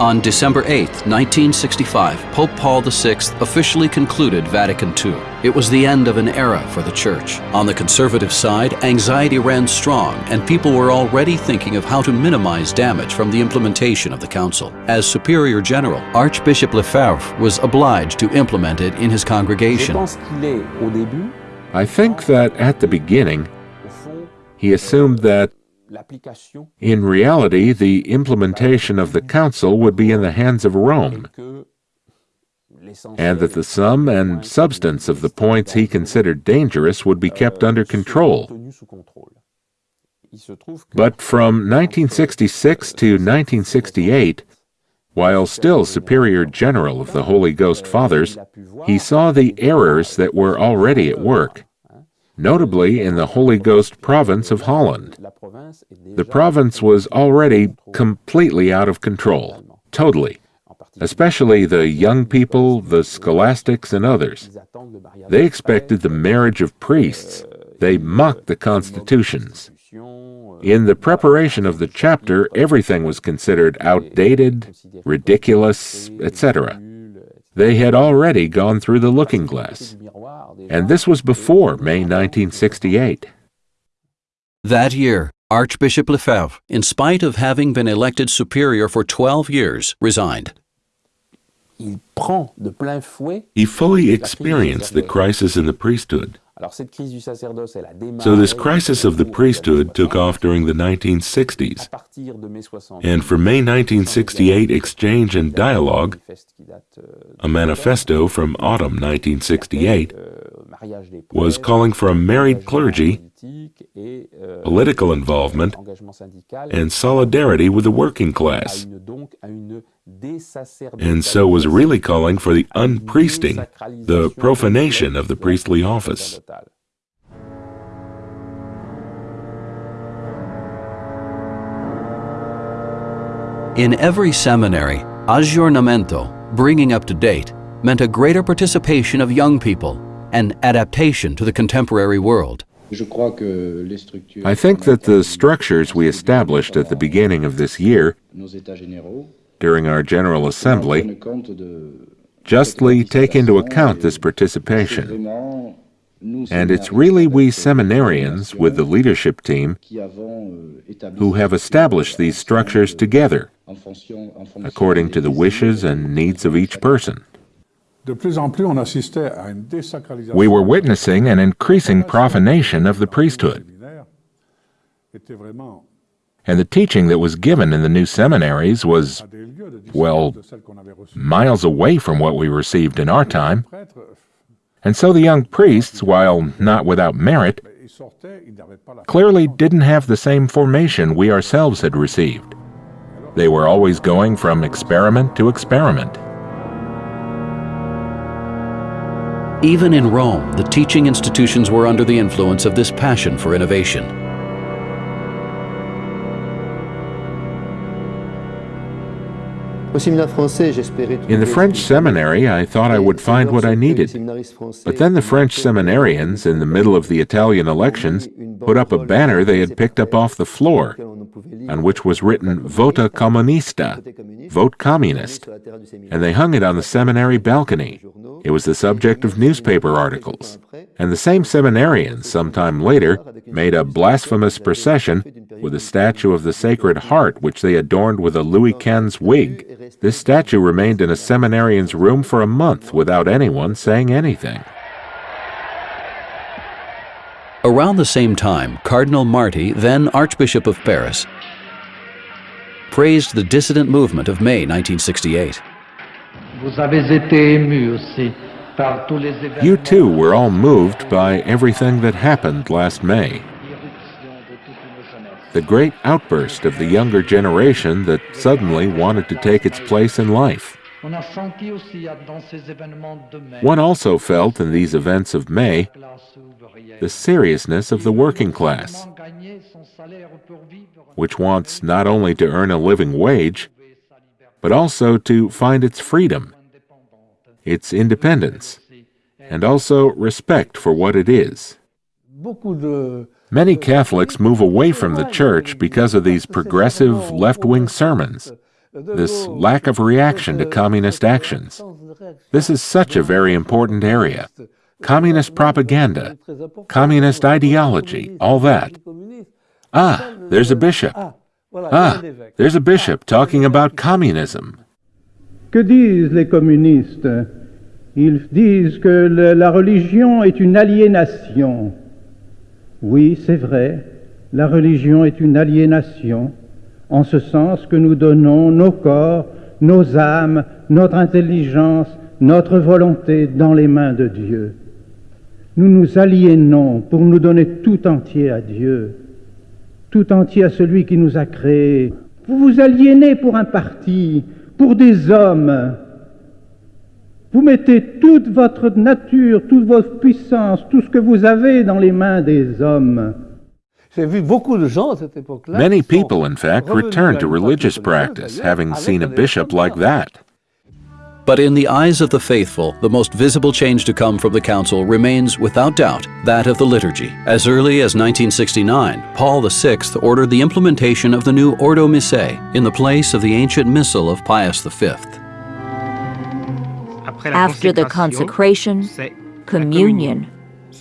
On December 8, 1965, Pope Paul VI officially concluded Vatican II. It was the end of an era for the Church. On the conservative side, anxiety ran strong, and people were already thinking of how to minimize damage from the implementation of the Council. As Superior General, Archbishop Lefebvre was obliged to implement it in his congregation. I think that at the beginning, he assumed that in reality, the implementation of the Council would be in the hands of Rome, and that the sum and substance of the points he considered dangerous would be kept under control. But from 1966 to 1968, while still Superior General of the Holy Ghost Fathers, he saw the errors that were already at work notably in the Holy Ghost province of Holland. The province was already completely out of control, totally, especially the young people, the scholastics, and others. They expected the marriage of priests. They mocked the constitutions. In the preparation of the chapter, everything was considered outdated, ridiculous, etc. They had already gone through the looking glass and this was before May 1968. That year, Archbishop Lefebvre, in spite of having been elected superior for 12 years, resigned. He fully experienced the crisis in the priesthood. So this crisis of the priesthood took off during the 1960s. And for May 1968 Exchange and Dialogue, a manifesto from autumn 1968, was calling for a married clergy, political involvement, and solidarity with the working class. And so was really calling for the unpriesting, the profanation of the priestly office. In every seminary, aggiornamento, bringing up to date, meant a greater participation of young people and adaptation to the contemporary world. I think that the structures we established at the beginning of this year, during our General Assembly, justly take into account this participation. And it's really we seminarians, with the leadership team, who have established these structures together, according to the wishes and needs of each person. We were witnessing an increasing profanation of the priesthood. And the teaching that was given in the new seminaries was, well, miles away from what we received in our time. And so the young priests, while not without merit, clearly didn't have the same formation we ourselves had received. They were always going from experiment to experiment. Even in Rome, the teaching institutions were under the influence of this passion for innovation. In the French seminary, I thought I would find what I needed. But then the French seminarians, in the middle of the Italian elections, put up a banner they had picked up off the floor, on which was written Vota Comunista, Vote Communist, and they hung it on the seminary balcony. It was the subject of newspaper articles. And the same seminarians, sometime later, made a blasphemous procession with a statue of the Sacred Heart, which they adorned with a Louis XV wig. This statue remained in a seminarian's room for a month without anyone saying anything. Around the same time, Cardinal Marty, then Archbishop of Paris, praised the dissident movement of May 1968. You too were all moved by everything that happened last May. The great outburst of the younger generation that suddenly wanted to take its place in life. One also felt in these events of May the seriousness of the working class, which wants not only to earn a living wage, but also to find its freedom, its independence, and also respect for what it is. Many Catholics move away from the church because of these progressive left wing sermons. this lack of reaction to communist actions. This is such a very important area. Communist propaganda, communist ideology, all that. Ah, there's a bishop. Ah, there's a bishop talking about communism. Que disent les communistes Ils disent que la religion est une aliénation. Oui, c'est vrai, la religion est une aliénation, en ce sens que nous donnons nos corps, nos âmes, notre intelligence, notre volonté dans les mains de Dieu. Nous nous aliénons pour nous donner tout entier à Dieu, tout entier à celui qui nous a créés. Vous vous aliénez pour un parti, pour des hommes. Vous mettez toute votre nature, toute votre puissance, tout ce que vous avez dans les mains des hommes. Many people, in fact, returned to religious practice, having seen a bishop like that. But in the eyes of the faithful, the most visible change to come from the Council remains, without doubt, that of the liturgy. As early as 1969, Paul VI ordered the implementation of the new Ordo Missae in the place of the ancient Missal of Pius V. After the consecration, communion,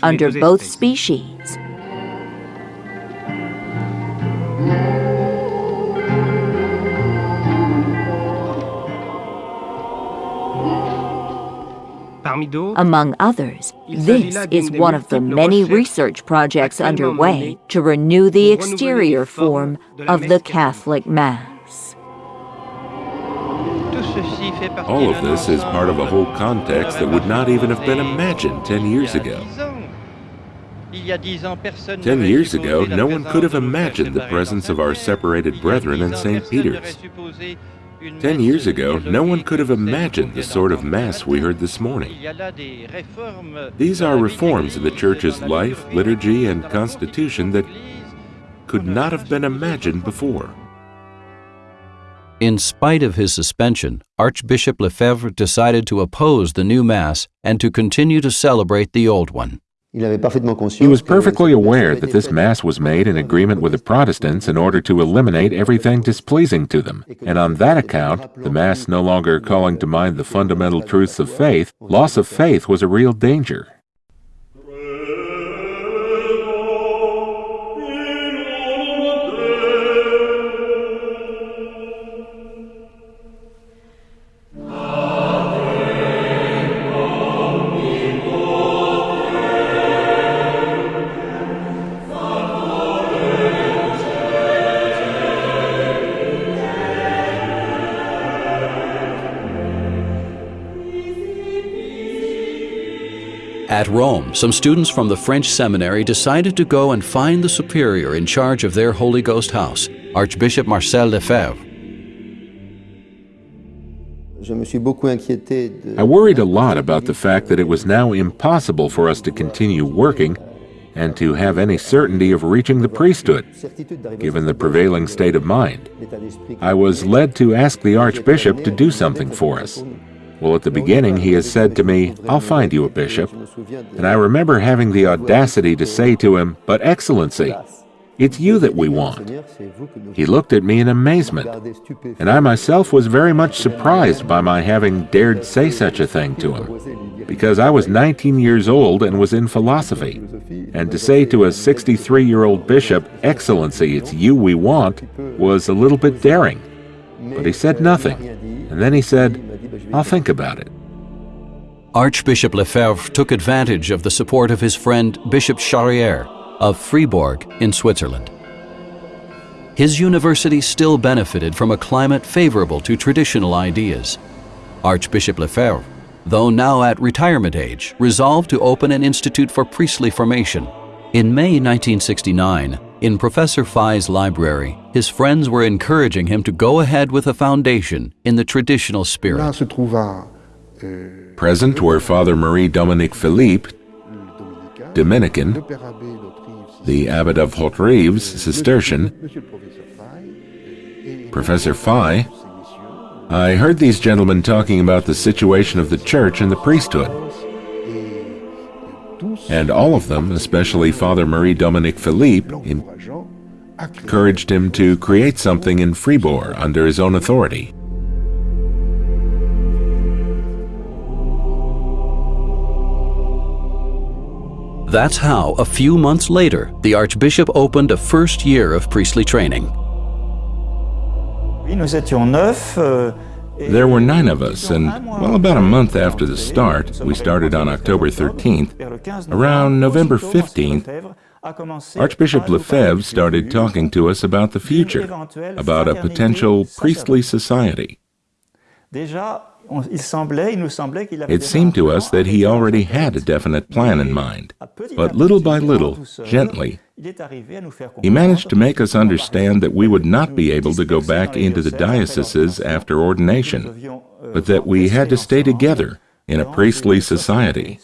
under both species. Among others, this is one of the many research projects underway to renew the exterior form of the Catholic Mass. All of this is part of a whole context that would not even have been imagined 10 years ago. Ten years ago, no one could have imagined the presence of our separated brethren in St. Peter's. Ten years ago, no one could have imagined the sort of Mass we heard this morning. These are reforms in the Church's life, liturgy, and constitution that could not have been imagined before. In spite of his suspension, Archbishop Lefebvre decided to oppose the new Mass and to continue to celebrate the old one. He was perfectly aware that this Mass was made in agreement with the Protestants in order to eliminate everything displeasing to them, and on that account, the Mass no longer calling to mind the fundamental truths of faith, loss of faith was a real danger. At Rome, some students from the French seminary decided to go and find the superior in charge of their Holy Ghost house, Archbishop Marcel Lefebvre. I worried a lot about the fact that it was now impossible for us to continue working and to have any certainty of reaching the priesthood, given the prevailing state of mind. I was led to ask the Archbishop to do something for us. Well, at the beginning, he has said to me, I'll find you a bishop. And I remember having the audacity to say to him, But Excellency, it's you that we want. He looked at me in amazement, and I myself was very much surprised by my having dared say such a thing to him, because I was 19 years old and was in philosophy. And to say to a 63 year old bishop, Excellency, it's you we want, was a little bit daring. But he said nothing, and then he said, I'll think about it. Archbishop Lefebvre took advantage of the support of his friend Bishop Charrière of Fribourg in Switzerland. His university still benefited from a climate favorable to traditional ideas. Archbishop Lefebvre, though now at retirement age, resolved to open an institute for priestly formation. In May 1969, in Professor Faÿ's library, his friends were encouraging him to go ahead with a foundation in the traditional spirit. Present were Father Marie Dominique Philippe, Dominican, the Abbot of Hauterive, Cistercian, Professor Faÿ. I heard these gentlemen talking about the situation of the church and the priesthood and all of them, especially Father Marie-Dominique Philippe, encouraged him to create something in Fribourg under his own authority. That's how, a few months later, the Archbishop opened a first year of priestly training. We were nine there were nine of us, and well, about a month after the start, we started on October 13th, around November 15th, Archbishop Lefebvre started talking to us about the future, about a potential priestly society. It seemed to us that he already had a definite plan in mind, but little by little, gently, he managed to make us understand that we would not be able to go back into the dioceses after ordination, but that we had to stay together in a priestly society.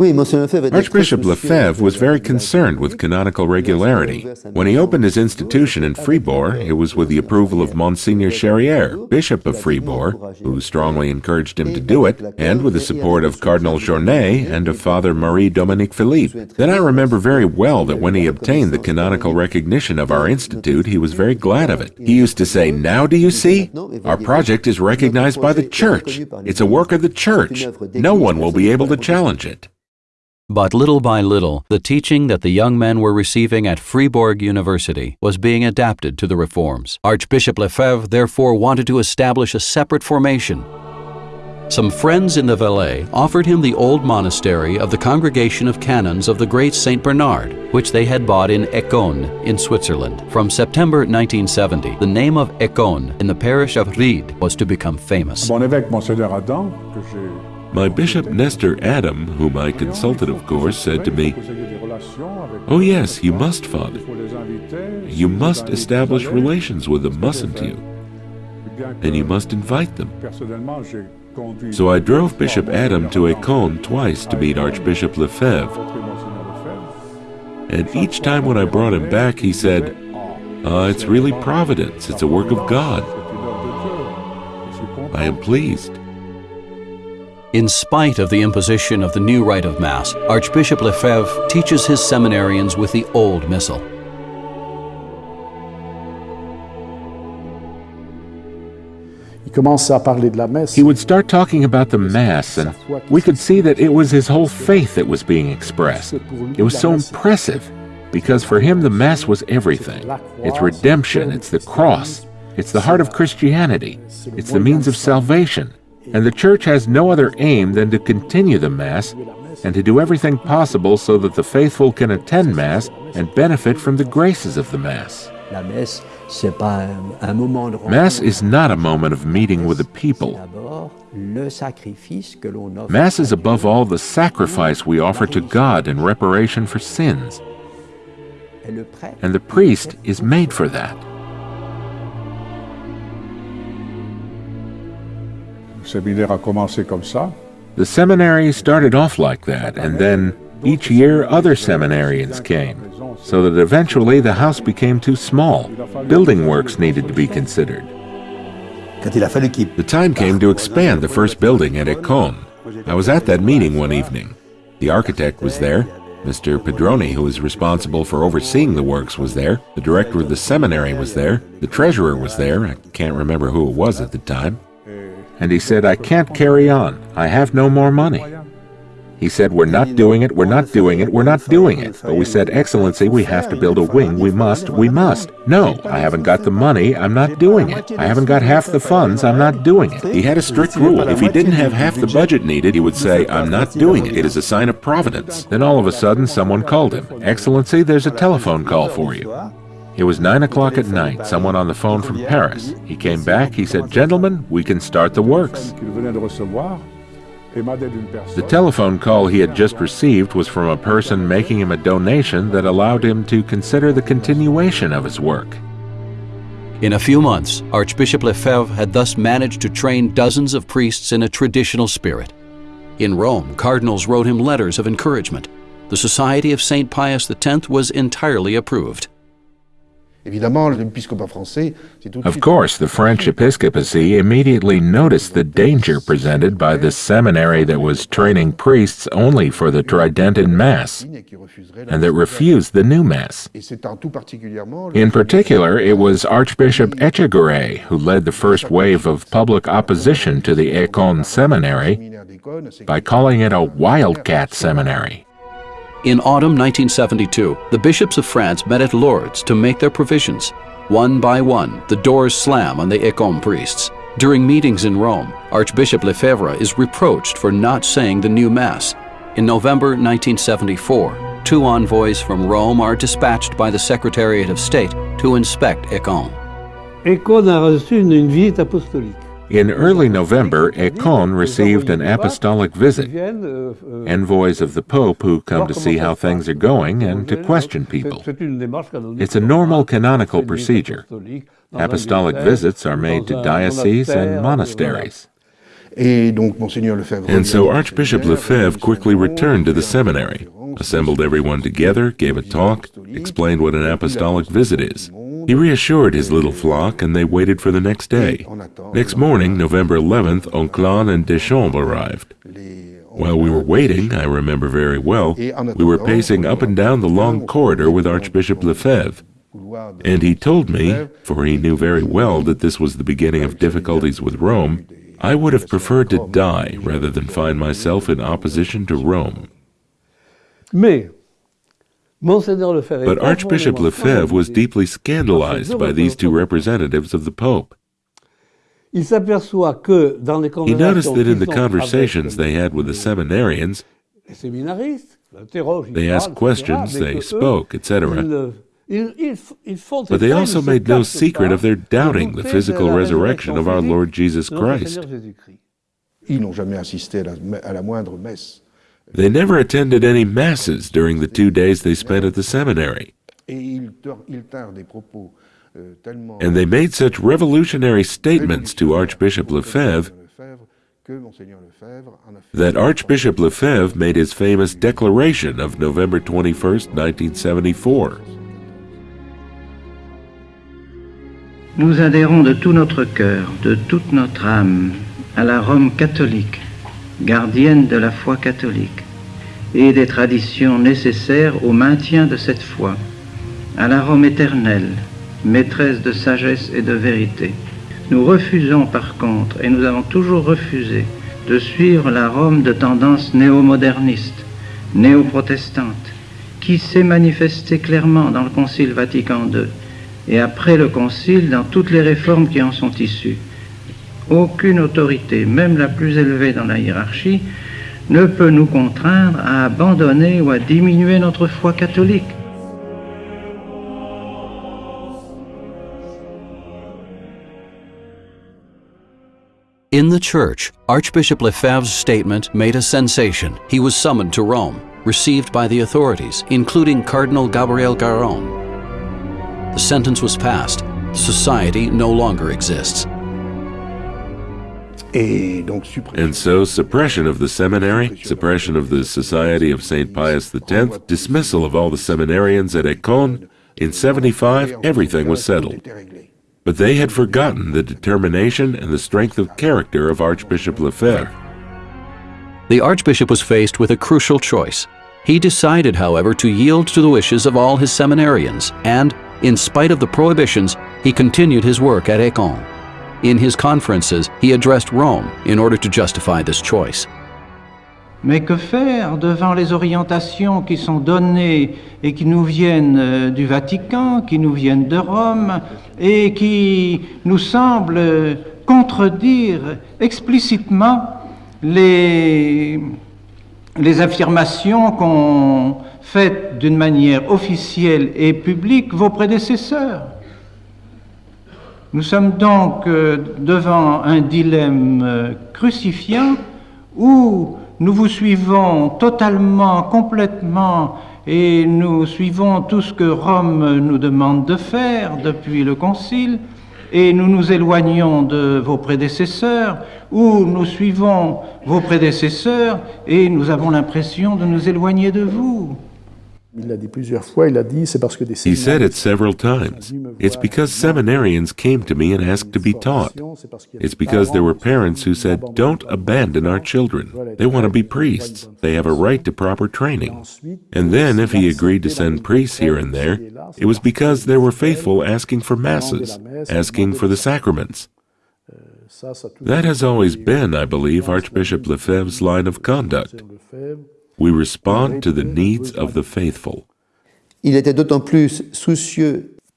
Archbishop Lefebvre was very concerned with canonical regularity. When he opened his institution in Fribourg, it was with the approval of Monsignor Charrière, Bishop of Fribourg, who strongly encouraged him to do it, and with the support of Cardinal Journet and of Father Marie-Dominique Philippe. Then I remember very well that when he obtained the canonical recognition of our institute, he was very glad of it. He used to say, Now do you see? Our project is recognized by the Church. It's a work of the Church. No one will be able to challenge it. But little by little, the teaching that the young men were receiving at Fribourg University was being adapted to the reforms. Archbishop Lefebvre therefore wanted to establish a separate formation. Some friends in the Valais offered him the old monastery of the Congregation of Canons of the Great St. Bernard, which they had bought in Écône in Switzerland. From September 1970, the name of Écône in the parish of Riddes was to become famous. My Bishop Nestor Adam, whom I consulted, of course, said to me, Oh, yes, you must, Father. You must establish relations with them, mustn't you? And you must invite them. So I drove Bishop Adam to Écône twice to meet Archbishop Lefebvre. And each time when I brought him back, he said, Ah, it's really providence. It's a work of God. I am pleased. In spite of the imposition of the new rite of Mass, Archbishop Lefebvre teaches his seminarians with the old Missal. He would start talking about the Mass, and we could see that it was his whole faith that was being expressed. It was so impressive, because for him the Mass was everything. It's redemption, it's the cross, it's the heart of Christianity, it's the means of salvation and the Church has no other aim than to continue the Mass and to do everything possible so that the faithful can attend Mass and benefit from the graces of the Mass. Mass is not a moment of meeting with the people. Mass is above all the sacrifice we offer to God in reparation for sins. And the priest is made for that. The seminary started off like that, and then each year other seminarians came, so that eventually the house became too small. Building works needed to be considered. The time came to expand the first building at Écône. I was at that meeting one evening. The architect was there. Mr. Pedroni, who was responsible for overseeing the works, was there. The director of the seminary was there. The treasurer was there. I can't remember who it was at the time. And he said, I can't carry on. I have no more money. He said, We're not doing it, we're not doing it, we're not doing it. But we said, Excellency, we have to build a wing, we must, we must. No, I haven't got the money, I'm not doing it. I haven't got half the funds, I'm not doing it. He had a strict rule. If he didn't have half the budget needed, he would say, I'm not doing it. It is a sign of providence. Then all of a sudden, someone called him. Excellency, there's a telephone call for you. It was nine o'clock at night, someone on the phone from Paris. He came back, he said, Gentlemen, we can start the works. The telephone call he had just received was from a person making him a donation that allowed him to consider the continuation of his work. In a few months, Archbishop Lefebvre had thus managed to train dozens of priests in a traditional spirit. In Rome, cardinals wrote him letters of encouragement. The Society of St. Pius X was entirely approved. Of course, the French episcopacy immediately noticed the danger presented by this seminary that was training priests only for the Tridentine Mass, and that refused the new Mass. In particular, it was Archbishop Etchegaray who led the first wave of public opposition to the Écône Seminary by calling it a wildcat seminary. In autumn 1972, the bishops of France met at Lourdes to make their provisions. One by one, the doors slam on the Écône priests. During meetings in Rome, Archbishop Lefebvre is reproached for not saying the new Mass. In November 1974, two envoys from Rome are dispatched by the Secretariat of State to inspect Écône. Écône a reçu une visite apostolique. In early November, Écône received an apostolic visit, envoys of the Pope who come to see how things are going and to question people. It's a normal canonical procedure. Apostolic visits are made to dioceses and monasteries. And so Archbishop Lefebvre quickly returned to the seminary, assembled everyone together, gave a talk, explained what an apostolic visit is. He reassured his little flock, and they waited for the next day. Next morning, November 11th, Onclin and Descamps arrived. While we were waiting, I remember very well, we were pacing up and down the long corridor with Archbishop Lefebvre. And he told me, for he knew very well that this was the beginning of difficulties with Rome, I would have preferred to die rather than find myself in opposition to Rome. But Archbishop Lefebvre was deeply scandalized by these two representatives of the Pope. He noticed that in the conversations they had with the seminarians, they asked questions, they spoke, etc. But they also made no secret of their doubting the physical resurrection of our Lord Jesus Christ. They never attended any masses during the two days they spent at the seminary. And they made such revolutionary statements to Archbishop Lefebvre that Archbishop Lefebvre made his famous declaration of November 21, 1974. Nous adhérons de tout notre cœur, de toute notre âme, à la Rome catholique gardienne de la foi catholique et des traditions nécessaires au maintien de cette foi, à la Rome éternelle, maîtresse de sagesse et de vérité. Nous refusons par contre, et nous avons toujours refusé, de suivre la Rome de tendance néo-moderniste, néo-protestante, qui s'est manifestée clairement dans le Concile Vatican II et après le Concile dans toutes les réformes qui en sont issues. Aucune autorité, même la plus élevée dans la hiérarchie, ne peut nous contraindre à abandonner ou à diminuer notre foi catholique. In the church, Archbishop Lefebvre's statement made a sensation. He was summoned to Rome, received by the authorities, including Cardinal Gabriel Garrone. The sentence was passed. Society no longer exists. And so, suppression of the seminary, suppression of the Society of St. Pius X, dismissal of all the seminarians at Écône, in 75, everything was settled. But they had forgotten the determination and the strength of character of Archbishop Lefebvre. The Archbishop was faced with a crucial choice. He decided, however, to yield to the wishes of all his seminarians, and, in spite of the prohibitions, he continued his work at Écône. In his conferences, he addressed Rome in order to justify this choice. Mais que faire devant les orientations qui sont données et qui nous viennent euh, du Vatican, qui nous viennent de Rome et qui nous semblent contredire explicitement les, les affirmations qu'ont faites d'une manière officielle et publique vos prédécesseurs? Nous sommes donc euh, devant un dilemme euh, crucifiant où nous vous suivons totalement, complètement, et nous suivons tout ce que Rome nous demande de faire depuis le Concile, et nous nous éloignons de vos prédécesseurs, ou nous suivons vos prédécesseurs et nous avons l'impression de nous éloigner de vous. He said it several times. It's because seminarians came to me and asked to be taught. It's because there were parents who said, Don't abandon our children. They want to be priests. They have a right to proper training. And then, if he agreed to send priests here and there, it was because there were faithful asking for masses, asking for the sacraments. That has always been, I believe, Archbishop Lefebvre's line of conduct. We respond to the needs of the faithful.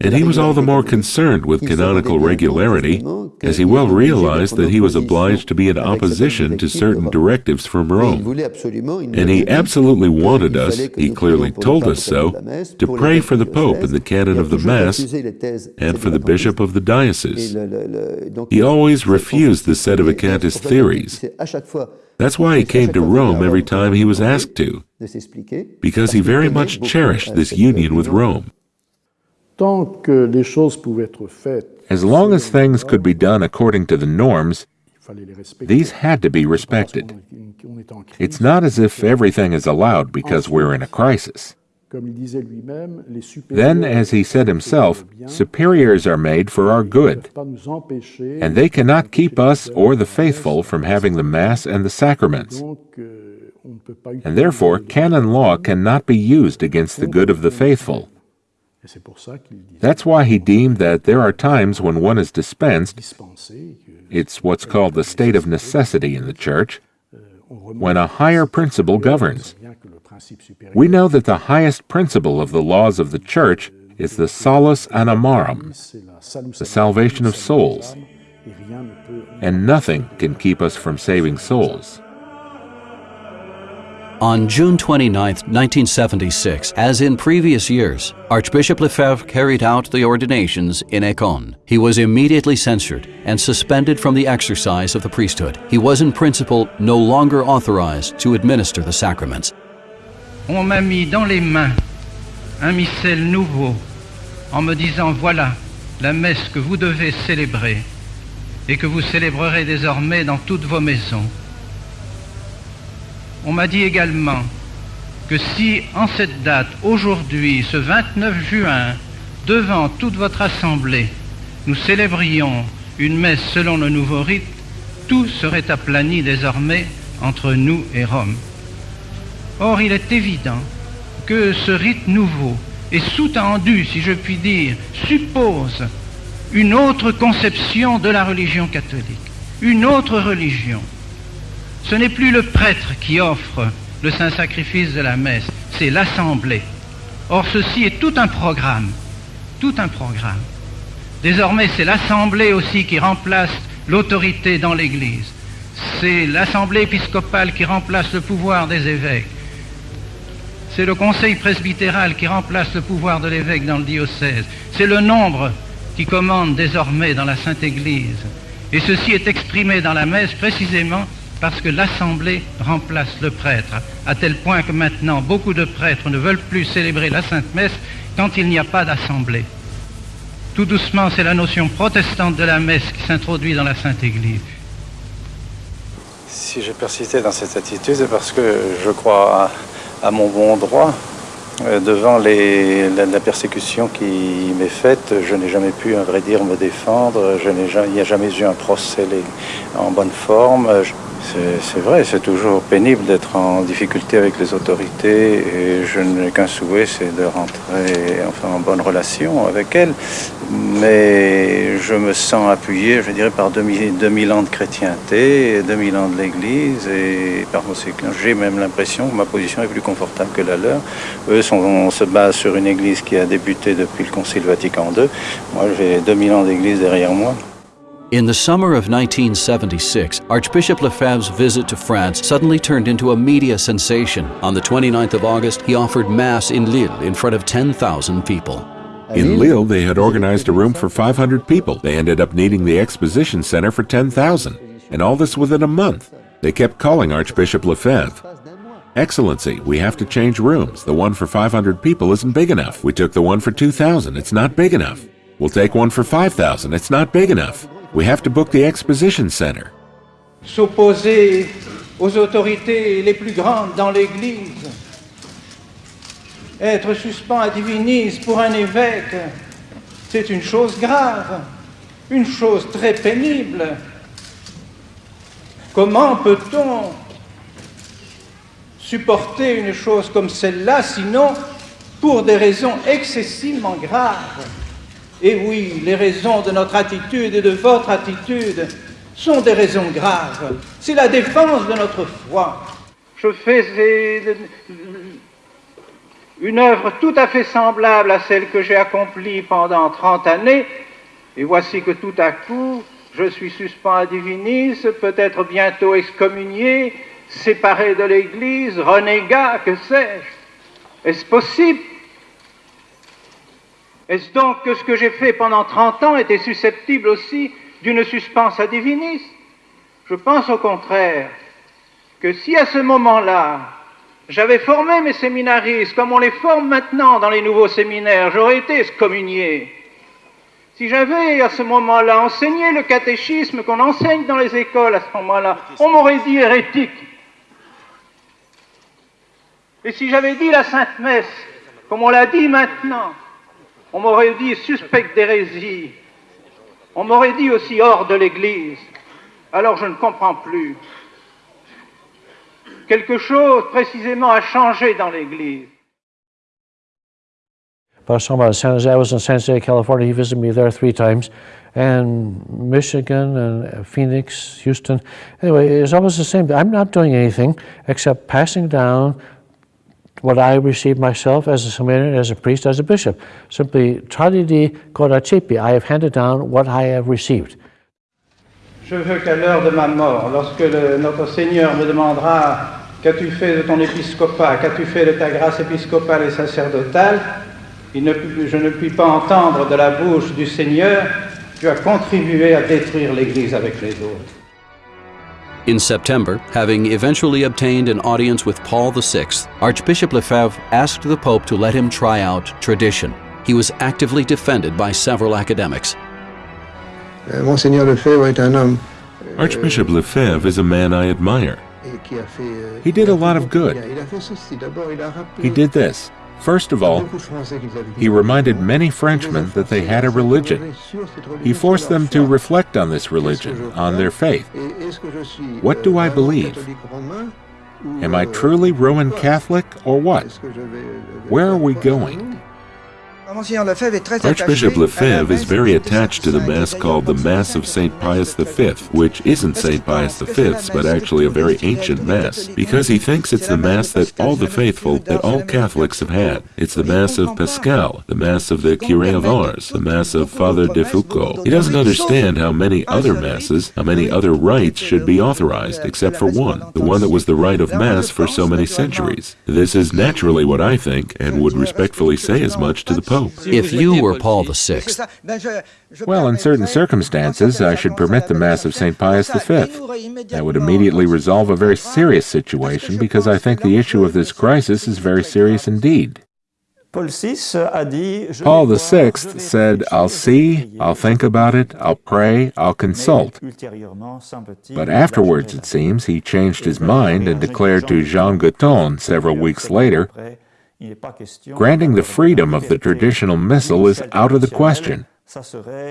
And he was all the more concerned with canonical regularity, as he well realized that he was obliged to be in opposition to certain directives from Rome. And he absolutely wanted us, he clearly told us so, to pray for the Pope in the canon of the Mass and for the bishop of the diocese. He always refused the set of sedevacantist theories. That's why he came to Rome every time he was asked to, because he very much cherished this union with Rome. As long as things could be done according to the norms, these had to be respected. It's not as if everything is allowed because we're in a crisis. Then, as he said himself, superiors are made for our good, and they cannot keep us or the faithful from having the Mass and the sacraments. And therefore, canon law cannot be used against the good of the faithful. That's why he deemed that there are times when one is dispensed, it's what's called the state of necessity in the Church, when a higher principle governs. We know that the highest principle of the laws of the Church is the salus animarum, the salvation of souls, and nothing can keep us from saving souls. On June 29, 1976, as in previous years, Archbishop Lefebvre carried out the ordinations in Écône. He was immediately censured and suspended from the exercise of the priesthood. He was in principle no longer authorized to administer the sacraments. On m'a mis dans les mains un missel nouveau en me disant voilà la messe que vous devez célébrer et que vous célébrerez désormais dans toutes vos maisons. On m'a dit également que si en cette date, aujourd'hui, ce 29 juin, devant toute votre assemblée, nous célébrions une messe selon le nouveau rite, tout serait aplani désormais entre nous et Rome. Or, il est évident que ce rite nouveau est sous-tendu, si je puis dire, suppose une autre conception de la religion catholique, une autre religion. Ce n'est plus le prêtre qui offre le saint sacrifice de la messe, c'est l'assemblée. Or, ceci est tout un programme, tout un programme. Désormais, c'est l'assemblée aussi qui remplace l'autorité dans l'Église. C'est l'assemblée épiscopale qui remplace le pouvoir des évêques. C'est le conseil presbytéral qui remplace le pouvoir de l'évêque dans le diocèse. C'est le nombre qui commande désormais dans la Sainte Église. Et ceci est exprimé dans la messe précisément parce que l'Assemblée remplace le prêtre, à tel point que maintenant beaucoup de prêtres ne veulent plus célébrer la Sainte Messe quand il n'y a pas d'Assemblée. Tout doucement, c'est la notion protestante de la messe qui s'introduit dans la Sainte Église. Si j'ai persisté dans cette attitude, c'est parce que je crois à, mon bon droit. Euh, devant la, persécution qui m'est faite, je n'ai jamais pu, à vrai dire, me défendre. Je il n'y a jamais eu un procès en bonne forme. C'est vrai, c'est toujours pénible d'être en difficulté avec les autorités et je n'ai qu'un souhait, c'est de rentrer enfin, en bonne relation avec elles. Mais je me sens appuyé, je dirais, par 2000, 2000 ans de chrétienté, 2000 ans de l'Église et par conséquent, j'ai même l'impression que ma position est plus confortable que la leur. Eux sont, se basent sur une Église qui a débuté depuis le Concile Vatican II. Moi, j'ai 2000 ans d'Église derrière moi. In the summer of 1976, Archbishop Lefebvre's visit to France suddenly turned into a media sensation. On the 29th of August, he offered Mass in Lille in front of 10,000 people. In Lille, they had organized a room for 500 people. They ended up needing the exposition center for 10,000. And all this within a month. They kept calling Archbishop Lefebvre. Excellency, we have to change rooms. The one for 500 people isn't big enough. We took the one for 2,000. It's not big enough. We'll take one for 5,000. It's not big enough. We have to book the exposition center. S'opposer aux autorités les plus grandes dans l'Église Être suspens à divinis pour un évêque, c'est une chose grave, une chose très pénible. Comment peut-on supporter une chose comme celle-là, sinon pour des raisons excessivement graves? Et oui, les raisons de notre attitude et de votre attitude sont des raisons graves. C'est la défense de notre foi. Je fais une œuvre tout à fait semblable à celle que j'ai accomplie pendant 30 années, et voici que tout à coup, je suis suspend à divinis, peut-être bientôt excommunié, séparé de l'Église, renégat, que sais-je Est-ce possible Est-ce donc que ce que j'ai fait pendant 30 ans était susceptible aussi d'une suspense à divinis Je pense au contraire que si à ce moment-là, j'avais formé mes séminaristes comme on les forme maintenant dans les nouveaux séminaires, j'aurais été excommunié. Si j'avais à ce moment-là enseigné le catéchisme qu'on enseigne dans les écoles à ce moment-là, on m'aurait dit hérétique. Et si j'avais dit la Sainte Messe, comme on l'a dit maintenant, on m'aurait dit suspect d'hérésie. On m'aurait dit aussi hors de l'Église. Alors je ne comprends plus quelque chose précisément a changé dans l'Église. Pastor about San Jose, I was in San Jose, California. He visited me there three times, and Michigan and Phoenix, Houston. Anyway, it's almost the same. I'm not doing anything except passing down what I received myself as a as a priest, as a bishop. Simply, tradidi I have handed down what I have received. Je veux qu'à l'heure de ma mort, lorsque notre Seigneur me demandera Qu'as-tu fait de ton épiscopat? Qu'as-tu fait de ta grâce épiscopale et sacerdotale? Je ne puis pas entendre de la bouche du Seigneur Tu as contribué à détruire l'Église avec les autres. In September, having eventually obtained an audience with Paul VI, Archbishop Lefebvre asked the Pope to let him try out tradition. He was actively defended by several academics. Euh, Monseigneur Lefebvre est un homme. Archbishop Lefebvre is a man I admire. He did a lot of good. He did this. First of all, he reminded many Frenchmen that they had a religion. He forced them to reflect on this religion, on their faith. What do I believe? Am I truly Roman Catholic or what? Where are we going? Archbishop Lefebvre is very attached to the Mass called the Mass of St. Pius V, which isn't St. Pius V's, but actually a very ancient Mass, because he thinks it's the Mass that all the faithful, that all Catholics have had. It's the Mass of Pascal, the Mass of the Curé of Ars, the Mass of Father de Foucauld. He doesn't understand how many other Masses, how many other rites should be authorized, except for one, the one that was the rite of Mass for so many centuries. This is naturally what I think, and would respectfully say as much to the Pope. If you were Paul VI, well, in certain circumstances, I should permit the Mass of St. Pius V. That would immediately resolve a very serious situation because I think the issue of this crisis is very serious indeed. Paul VI said, I'll see, I'll think about it, I'll pray, I'll consult. But afterwards, it seems, he changed his mind and declared to Jean Guitton several weeks later Granting the freedom of the traditional missal is out of the question.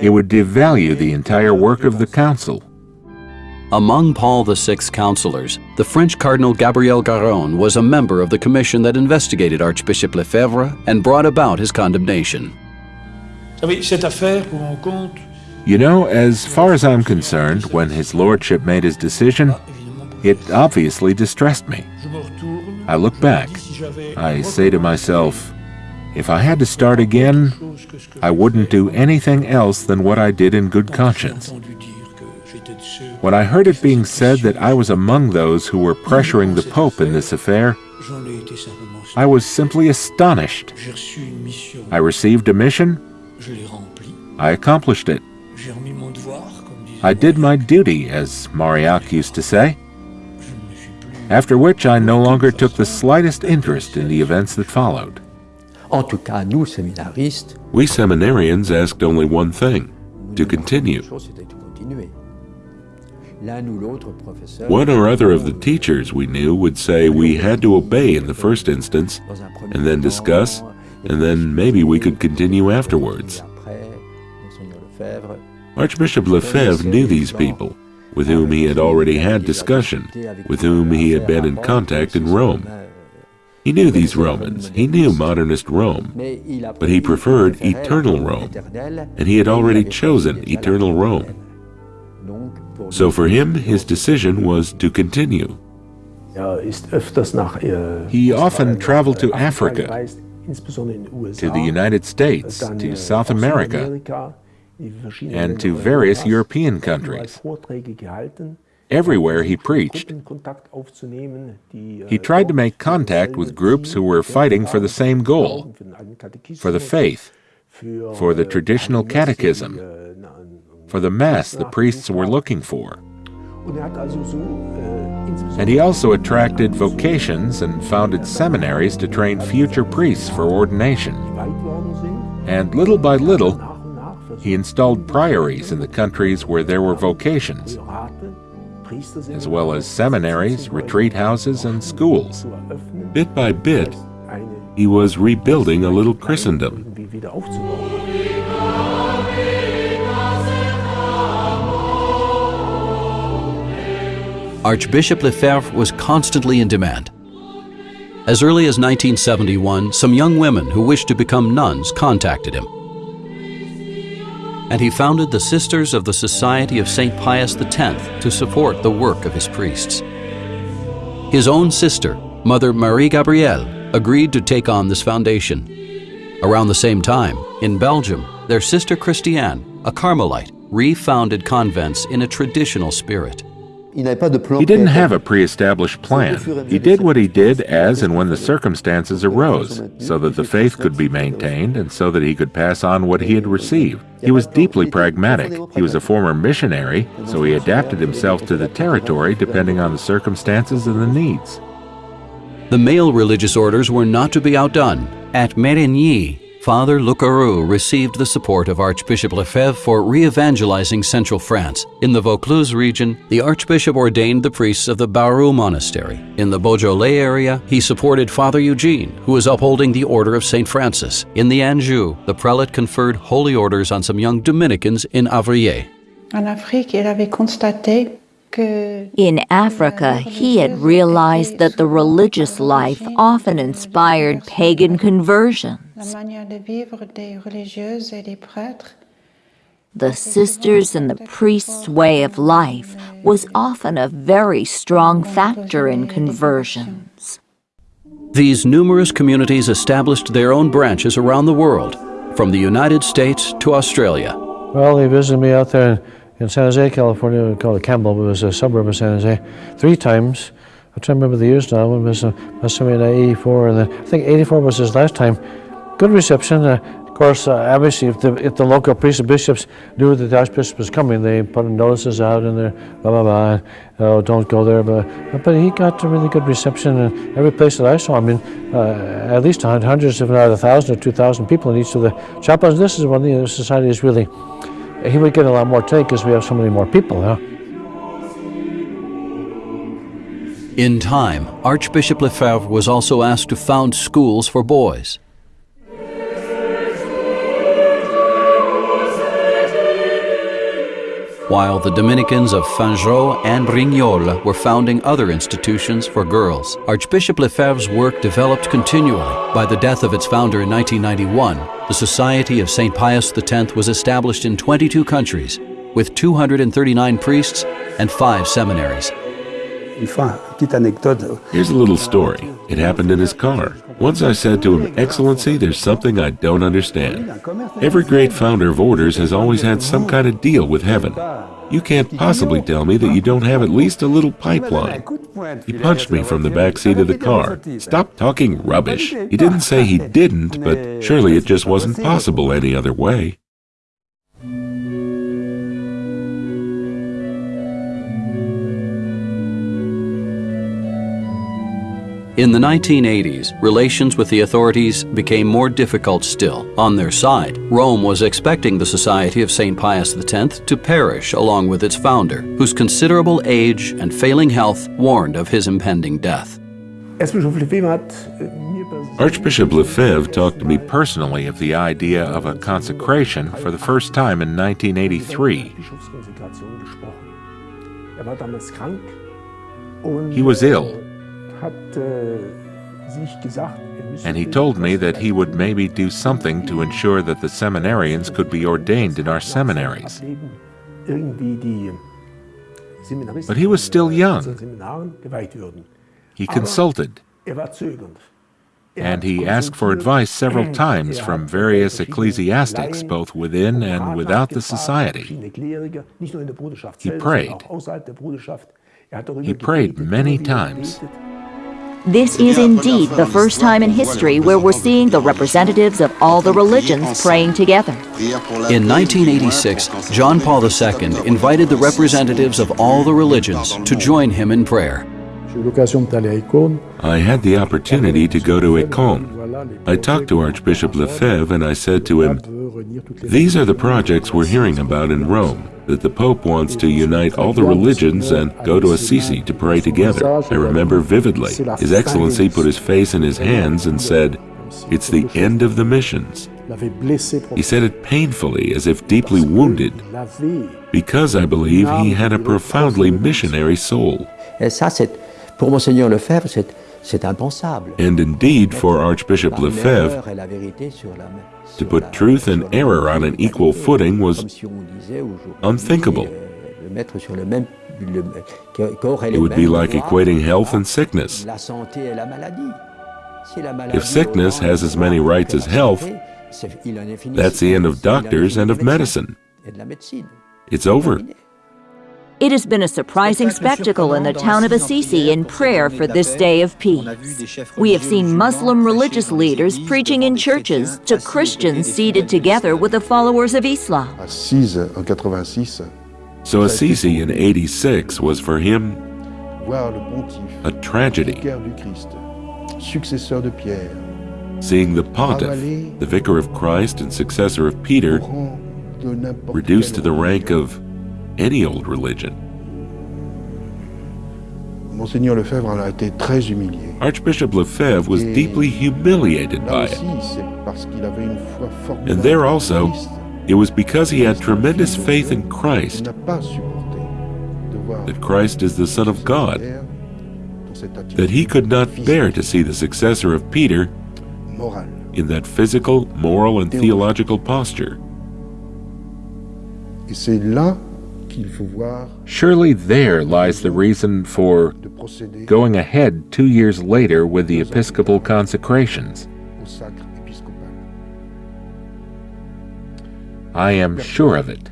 It would devalue the entire work of the Council. Among Paul VI's counselors, the French Cardinal Gabriel Garrone was a member of the commission that investigated Archbishop Lefebvre and brought about his condemnation. You know, as far as I'm concerned, when His Lordship made his decision, it obviously distressed me. I look back. I say to myself, if I had to start again, I wouldn't do anything else than what I did in good conscience. When I heard it being said that I was among those who were pressuring the Pope in this affair, I was simply astonished. I received a mission. I accomplished it. I did my duty, as Marillac used to say after which I no longer took the slightest interest in the events that followed. We seminarians asked only one thing to continue. One or other of the teachers we knew would say we had to obey in the first instance, and then discuss, and then maybe we could continue afterwards. Archbishop Lefebvre knew these people, with whom he had already had discussion, with whom he had been in contact in Rome. He knew these Romans, he knew modernist Rome, but he preferred eternal Rome, and he had already chosen eternal Rome. So for him, his decision was to continue. He often traveled to Africa, to the United States, to South America, and to various European countries. Everywhere he preached, he tried to make contact with groups who were fighting for the same goal, for the faith, for the traditional catechism, for the Mass the priests were looking for. And he also attracted vocations and founded seminaries to train future priests for ordination. And little by little, he installed priories in the countries where there were vocations, as well as seminaries, retreat houses, and schools. Bit by bit, he was rebuilding a little Christendom. Archbishop Lefebvre was constantly in demand. As early as 1971, some young women who wished to become nuns contacted him. And he founded the Sisters of the Society of St. Pius X to support the work of his priests. His own sister, Mother Marie Gabrielle, agreed to take on this foundation. Around the same time, in Belgium, their sister Christiane, a Carmelite, refounded convents in a traditional spirit. He didn't have a pre-established plan. He did what he did as and when the circumstances arose, so that the faith could be maintained and so that he could pass on what he had received. He was deeply pragmatic. He was a former missionary, so he adapted himself to the territory depending on the circumstances and the needs. The male religious orders were not to be outdone. At Mérigny, Father Lecareux received the support of Archbishop Lefebvre for re-evangelizing central France. In the Vaucluse region, the Archbishop ordained the priests of the Barroux Monastery. In the Beaujolais area, he supported Father Eugene, who was upholding the Order of St. Francis. In the Anjou, the prelate conferred holy orders on some young Dominicans in Avrillé. En Afrique, il avait constaté in Africa, euh, he had realized that the religious life often inspired pagan conversions. The sisters and the priests' way of life was often a very strong factor in conversions. These numerous communities established their own branches around the world, from the United States to Australia. Well, they visited me out there in San Jose, California, called it Campbell, but it was a suburb of San Jose, three times. I'm trying to remember the years now. It was, uh, must have been 84, and then I think 84 was his last time. Good reception. Of course, uh, obviously, if the, if the local priests and bishops knew that the archbishop was coming, they put notices out in there, blah, blah, blah, oh, don't go there. But, but he got a really good reception in every place that I saw. I mean, uh, at least hundreds, if not a thousand or two thousand people in each of the chapels. This is one the society is really he would get a lot more take because we have so many more people. In time, Archbishop Lefebvre was also asked to found schools for boys. While the Dominicans of Fanjeaux and Brignoles were founding other institutions for girls. Archbishop Lefebvre's work developed continually. By the death of its founder in 1991, the Society of St. Pius X was established in 22 countries, with 239 priests and five seminaries. Here's a little story. It happened in his car. Once I said to him, Excellency, there's something I don't understand. Every great founder of orders has always had some kind of deal with heaven. You can't possibly tell me that you don't have at least a little pipeline. He punched me from the back seat of the car. Stop talking rubbish. He didn't say he didn't, but surely it just wasn't possible any other way. In the 1980s, relations with the authorities became more difficult still. On their side, Rome was expecting the Society of St. Pius X to perish along with its founder, whose considerable age and failing health warned of his impending death. Archbishop Lefebvre talked to me personally of the idea of a consecration for the first time in 1983. He was ill and he told me that he would maybe do something to ensure that the seminarians could be ordained in our seminaries. But he was still young. He consulted, and he asked for advice several times from various ecclesiastics, both within and without the society. He prayed. He prayed many times. This is indeed the first time in history where we're seeing the representatives of all the religions praying together. In 1986, John Paul II invited the representatives of all the religions to join him in prayer. I had the opportunity to go to Écône. I talked to Archbishop Lefebvre and I said to him, These are the projects we're hearing about in Rome that the Pope wants to unite all the religions and go to Assisi to pray together. I remember vividly. His Excellency put his face in his hands and said, It's the end of the missions. He said it painfully, as if deeply wounded, because I believe he had a profoundly missionary soul. And indeed, for Archbishop Lefebvre, to put truth and error on an equal footing was unthinkable. It would be like equating health and sickness. If sickness has as many rights as health, that's the end of doctors and of medicine. It's over. It has been a surprising spectacle in the town of Assisi in prayer for this day of peace. We have seen Muslim religious leaders preaching in churches to Christians seated together with the followers of Islam. So Assisi in 86 was for him a tragedy. Seeing the pontiff, the vicar of Christ and successor of Peter, reduced to the rank of any old religion. Archbishop Lefebvre was deeply humiliated by it. And there also, it was because he had tremendous faith in Christ, that Christ is the Son of God, that he could not bear to see the successor of Peter in that physical, moral, and theological posture. Surely there lies the reason for going ahead two years later with the episcopal consecrations. I am sure of it.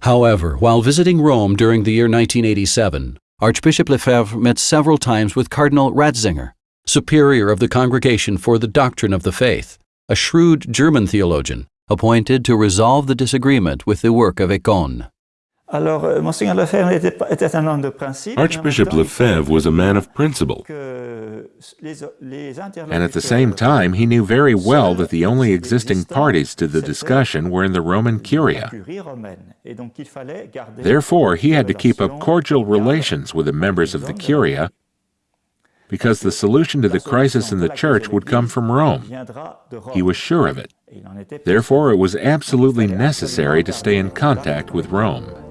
However, while visiting Rome during the year 1987, Archbishop Lefebvre met several times with Cardinal Ratzinger, superior of the Congregation for the Doctrine of the Faith, a shrewd German theologian appointed to resolve the disagreement with the work of Écône. Euh, Archbishop Lefebvre was a man of principle. And at the same time, he knew very well that the only existing parties to the discussion were in the Roman Curia. Therefore, he had to keep up cordial relations with the members of the Curia because the solution to the crisis in the church would come from Rome. He was sure of it. Therefore, it was absolutely necessary to stay in contact with Rome.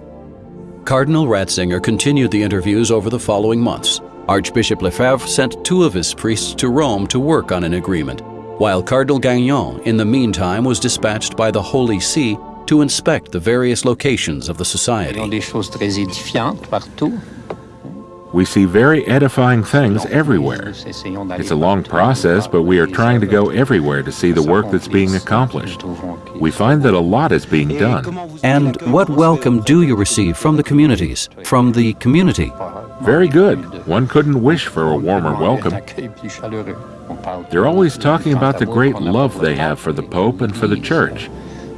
Cardinal Ratzinger continued the interviews over the following months. Archbishop Lefebvre sent two of his priests to Rome to work on an agreement, while Cardinal Gagnon, in the meantime, was dispatched by the Holy See to inspect the various locations of the society. We see very edifying things everywhere. It's a long process, but we are trying to go everywhere to see the work that's being accomplished. We find that a lot is being done. And what welcome do you receive from the communities, from the community? Very good. One couldn't wish for a warmer welcome. They're always talking about the great love they have for the Pope and for the Church,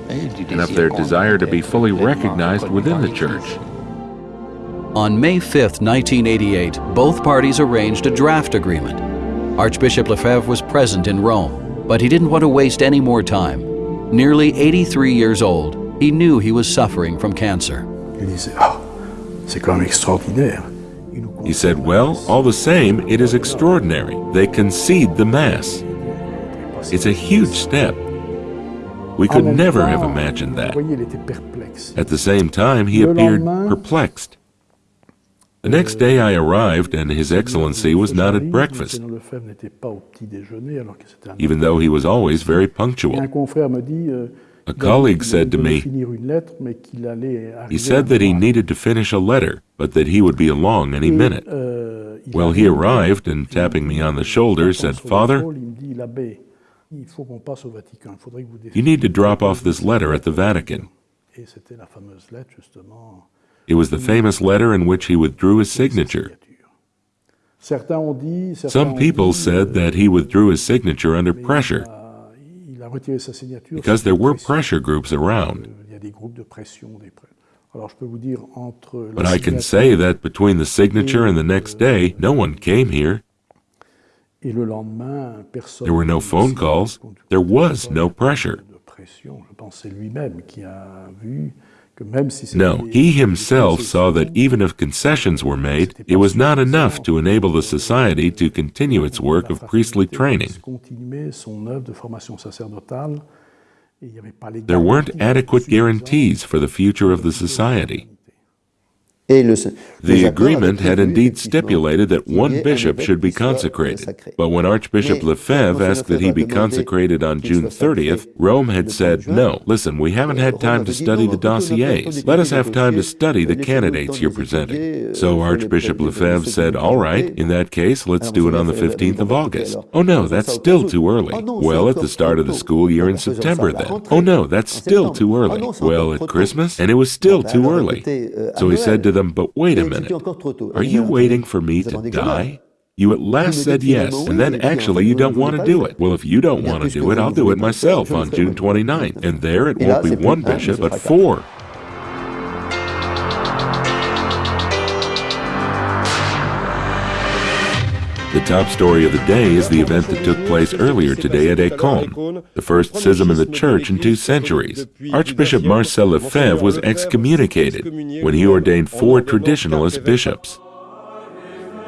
and of their desire to be fully recognized within the Church. On May 5, 1988, both parties arranged a draft agreement. Archbishop Lefebvre was present in Rome, but he didn't want to waste any more time. Nearly 83 years old, he knew he was suffering from cancer. He said, Well, all the same, it is extraordinary. They concede the Mass. It's a huge step. We could never have imagined that. At the same time, he appeared perplexed. The next day I arrived, and His Excellency was not at breakfast, even though he was always very punctual. A colleague said to me, he said that he needed to finish a letter, but that he would be along any minute. Well, he arrived and tapping me on the shoulder said, Father, you need to drop off this letter at the Vatican. It was the famous letter in which he withdrew his signature. Some people said that he withdrew his signature under pressure because there were pressure groups around. But I can say that between the signature and the next day, no one came here. There were no phone calls. There was no pressure. No, he himself saw that even if concessions were made, it was not enough to enable the society to continue its work of priestly training. There weren't adequate guarantees for the future of the society. The agreement had indeed stipulated that one bishop should be consecrated, but when Archbishop Lefebvre asked that he be consecrated on June 30th, Rome had said, no, listen, we haven't had time to study the dossiers. Let us have time to study the candidates you're presenting. So Archbishop Lefebvre said, all right, in that case, let's do it on the 15th of August. Oh no, that's still too early. Well, at the start of the school year in September then. Oh no, that's still too early. Well, at Christmas, and it was still too early. So he said to them, but wait a minute. Are you waiting for me to die? You at last said yes, and then actually you don't want to do it. Well, if you don't want to do it, I'll do it myself on June 29th. And there it won't be one bishop, but four. The top story of the day is the event that took place earlier today at Écône, the first schism in the church in two centuries. Archbishop Marcel Lefebvre was excommunicated when he ordained four traditionalist bishops.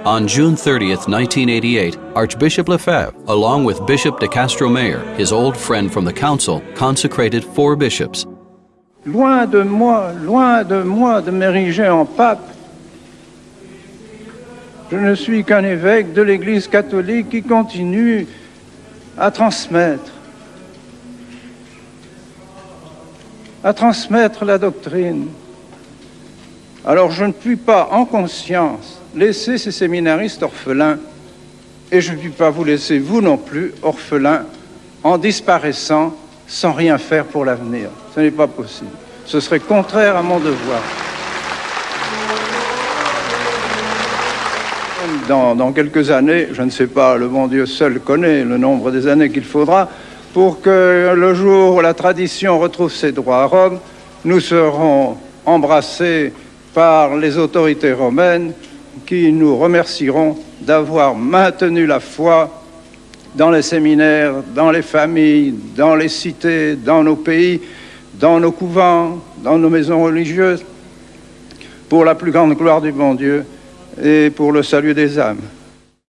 On June 30th, 1988, Archbishop Lefebvre, along with Bishop de Castro-Mayer, his old friend from the council, consecrated four bishops. Loin de moi, loin de moi de m'ériger en pape, Je ne suis qu'un évêque de l'Église catholique qui continue à transmettre, à transmettre la doctrine. Alors je ne puis pas, en conscience, laisser ces séminaristes orphelins, et je ne puis pas vous laisser, vous non plus, orphelins, en disparaissant sans rien faire pour l'avenir. Ce n'est pas possible. Ce serait contraire à mon devoir. Dans, quelques années, je ne sais pas, le bon Dieu seul connaît le nombre des années qu'il faudra, pour que le jour où la tradition retrouve ses droits à Rome, nous serons embrassés par les autorités romaines qui nous remercieront d'avoir maintenu la foi dans les séminaires, dans les familles, dans les cités, dans nos pays, dans nos couvents, dans nos maisons religieuses, pour la plus grande gloire du bon Dieu et pour le salut des âmes.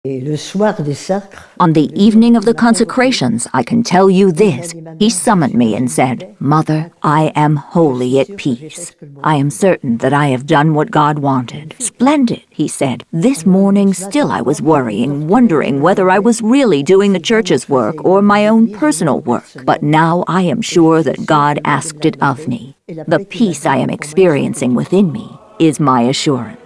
On the evening of the consecrations, I can tell you this. He summoned me and said, Mother, I am wholly at peace. I am certain that I have done what God wanted. Splendid, he said. This morning still I was worrying, wondering whether I was really doing the church's work or my own personal work. But now I am sure that God asked it of me. The peace I am experiencing within me is my assurance.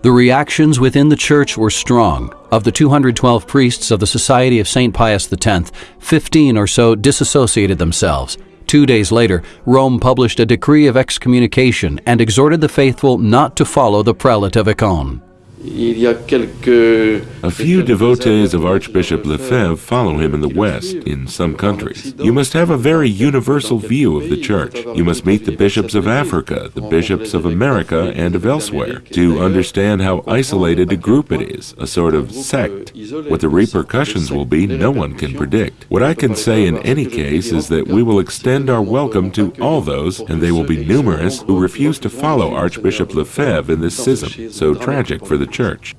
The reactions within the church were strong. Of the 212 priests of the Society of St. Pius X, 15 or so disassociated themselves. Two days later, Rome published a decree of excommunication and exhorted the faithful not to follow the prelate of Écône. A few devotees of Archbishop Lefebvre follow him in the West, in some countries. You must have a very universal view of the Church. You must meet the bishops of Africa, the bishops of America, and of elsewhere, to understand how isolated a group it is, a sort of sect. What the repercussions will be, no one can predict. What I can say in any case is that we will extend our welcome to all those, and they will be numerous, who refuse to follow Archbishop Lefebvre in this schism, so tragic for the Church.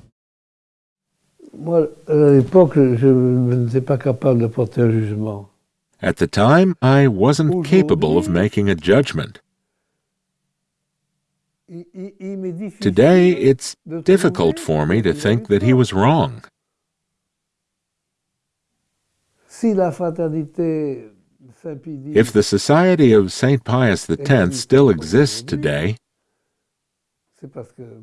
At the time, I wasn't capable of making a judgment. Today, it's difficult for me to think that he was wrong. If the Society of St. Pius X still exists today,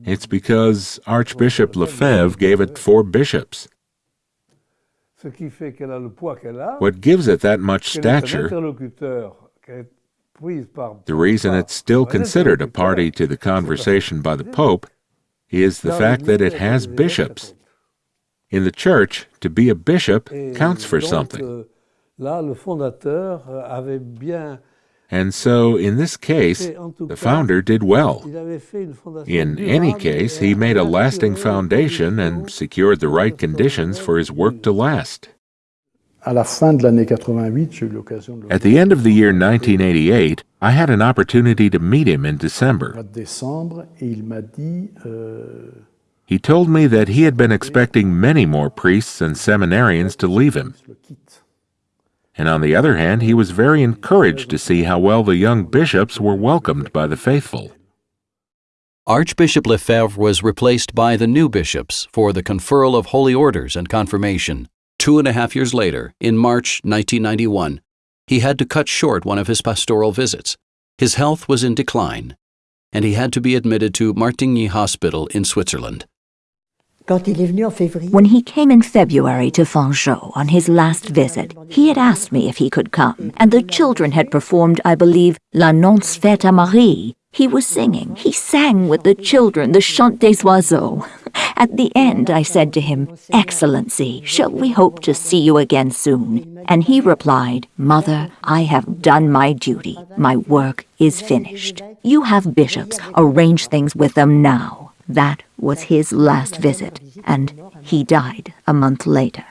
it's because Archbishop Lefebvre gave it four bishops. What gives it that much stature, the reason it's still considered a party to the conversation by the Pope, is the fact that it has bishops. In the Church, to be a bishop counts for something. And so, in this case, the founder did well. In any case, he made a lasting foundation and secured the right conditions for his work to last. At the end of the year 1988, I had an opportunity to meet him in December. He told me that he had been expecting many more priests and seminarians to leave him and on the other hand, he was very encouraged to see how well the young bishops were welcomed by the faithful. Archbishop Lefebvre was replaced by the new bishops for the conferral of holy orders and confirmation. Two and a half years later, in March 1991, he had to cut short one of his pastoral visits. His health was in decline, and he had to be admitted to Martigny Hospital in Switzerland. When he came in February to Fanjeaux on his last visit, he had asked me if he could come, and the children had performed, I believe, L'Annonce faite à Marie. He was singing. He sang with the children the Chant des Oiseaux. At the end, I said to him, Excellency, shall we hope to see you again soon? And he replied, Mother, I have done my duty. My work is finished. You have bishops. Arrange things with them now. That was his last visit, and he died a month later.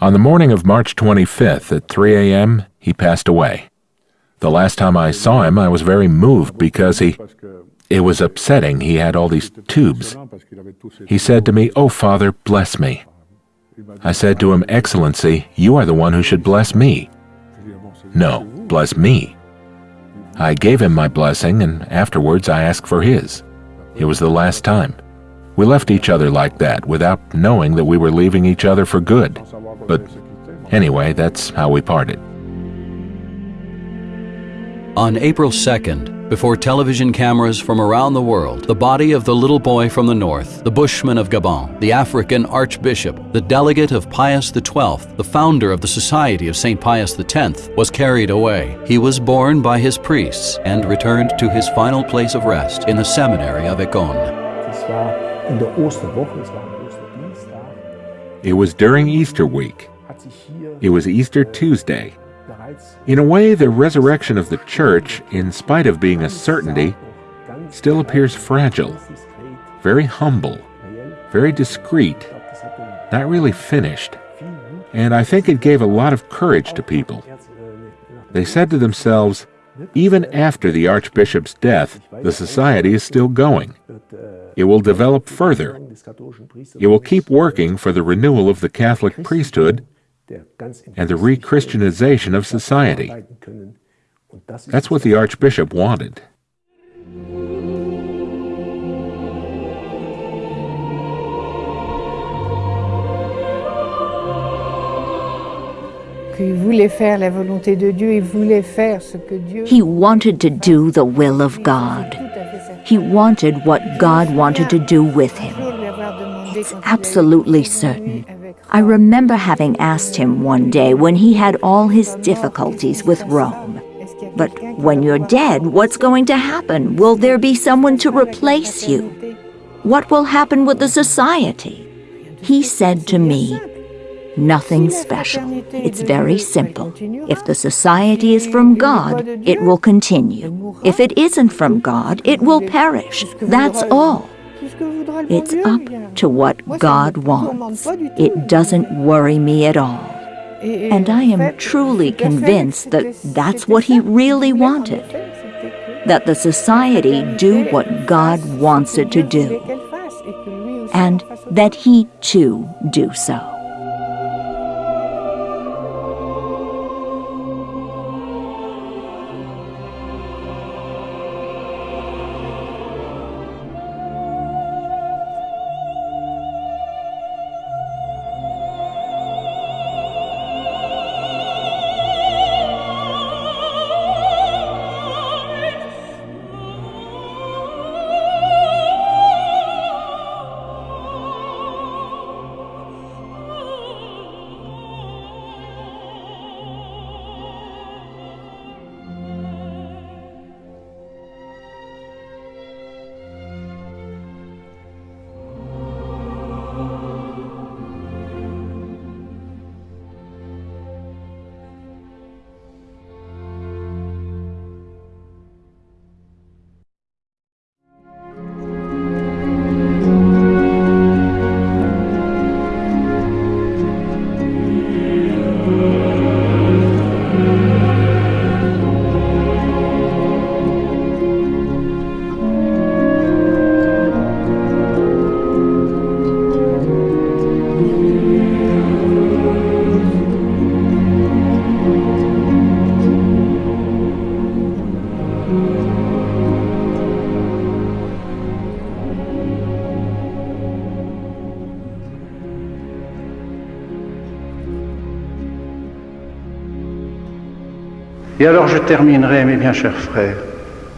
On the morning of March 25th at 3 a.m., he passed away. The last time I saw him, I was very moved because he. It was upsetting. He had all these tubes. He said to me, Oh, Father, bless me. I said to him, Excellency, you are the one who should bless me. No, bless me. I gave him my blessing, and afterwards I asked for his. It was the last time. We left each other like that, without knowing that we were leaving each other for good. But anyway, that's how we parted. On April 2nd, before television cameras from around the world, the body of the little boy from the north, the bushman of Gabon, the African archbishop, the delegate of Pius XII, the founder of the Society of St. Pius X, was carried away. He was borne by his priests and returned to his final place of rest in the seminary of Écône. It was during Easter week. It was Easter Tuesday, in a way, the resurrection of the Church, in spite of being a certainty, still appears fragile, very humble, very discreet, not really finished. And I think it gave a lot of courage to people. They said to themselves, even after the Archbishop's death, the Society is still going. It will develop further. It will keep working for the renewal of the Catholic priesthood and the re-Christianization of society. That's what the Archbishop wanted. He wanted to do the will of God. He wanted what God wanted to do with him. It's absolutely certain. I remember having asked him one day when he had all his difficulties with Rome. But when you're dead, what's going to happen? Will there be someone to replace you? What will happen with the society? He said to me, Nothing special. It's very simple. If the society is from God, it will continue. If it isn't from God, it will perish. That's all. It's up to what God wants. It doesn't worry me at all. And I am truly convinced that that's what he really wanted. That the society do what God wants it to do. And that he too do so. Alors je terminerai, mes bien chers frères,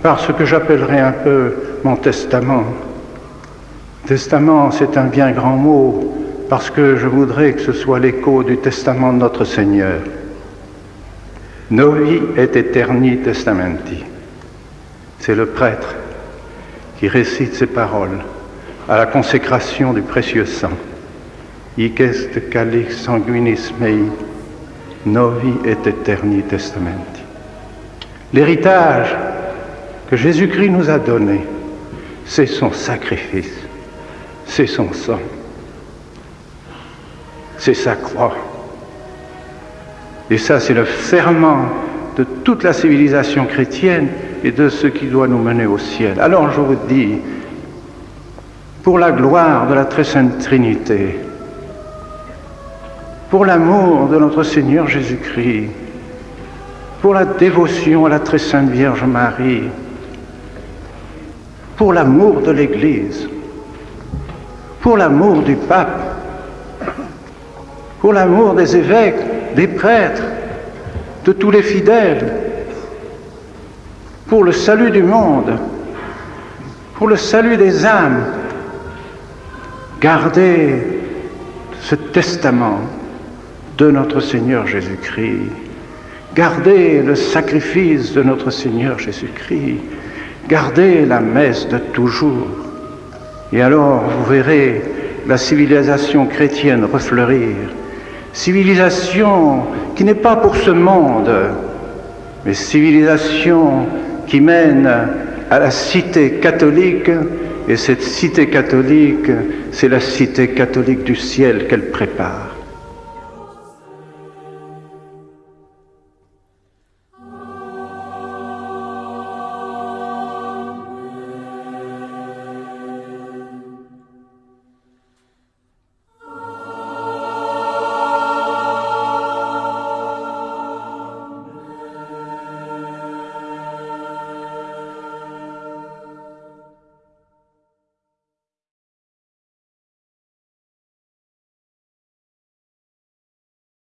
par ce que j'appellerai un peu mon testament. Testament, c'est un bien grand mot, parce que je voudrais que ce soit l'écho du testament de notre Seigneur. Novi et eterni testamenti. C'est le prêtre qui récite ces paroles à la consécration du précieux sang. Hic calix sanguinis mei, novi et eterni testamenti. L'héritage que Jésus-Christ nous a donné, c'est son sacrifice, c'est son sang, c'est sa croix. Et ça, c'est le ferment de toute la civilisation chrétienne et de ce qui doit nous mener au ciel. Alors je vous dis, pour la gloire de la très sainte Trinité, pour l'amour de notre Seigneur Jésus-Christ, pour la dévotion à la très sainte Vierge Marie, pour l'amour de l'Église, pour l'amour du pape, pour l'amour des évêques, des prêtres, de tous les fidèles, pour le salut du monde, pour le salut des âmes. Gardez ce testament de notre Seigneur Jésus-Christ. Gardez le sacrifice de notre Seigneur Jésus-Christ. Gardez la messe de toujours. Et alors vous verrez la civilisation chrétienne refleurir. Civilisation qui n'est pas pour ce monde, mais civilisation qui mène à la cité catholique. Et cette cité catholique, c'est la cité catholique du ciel qu'elle prépare.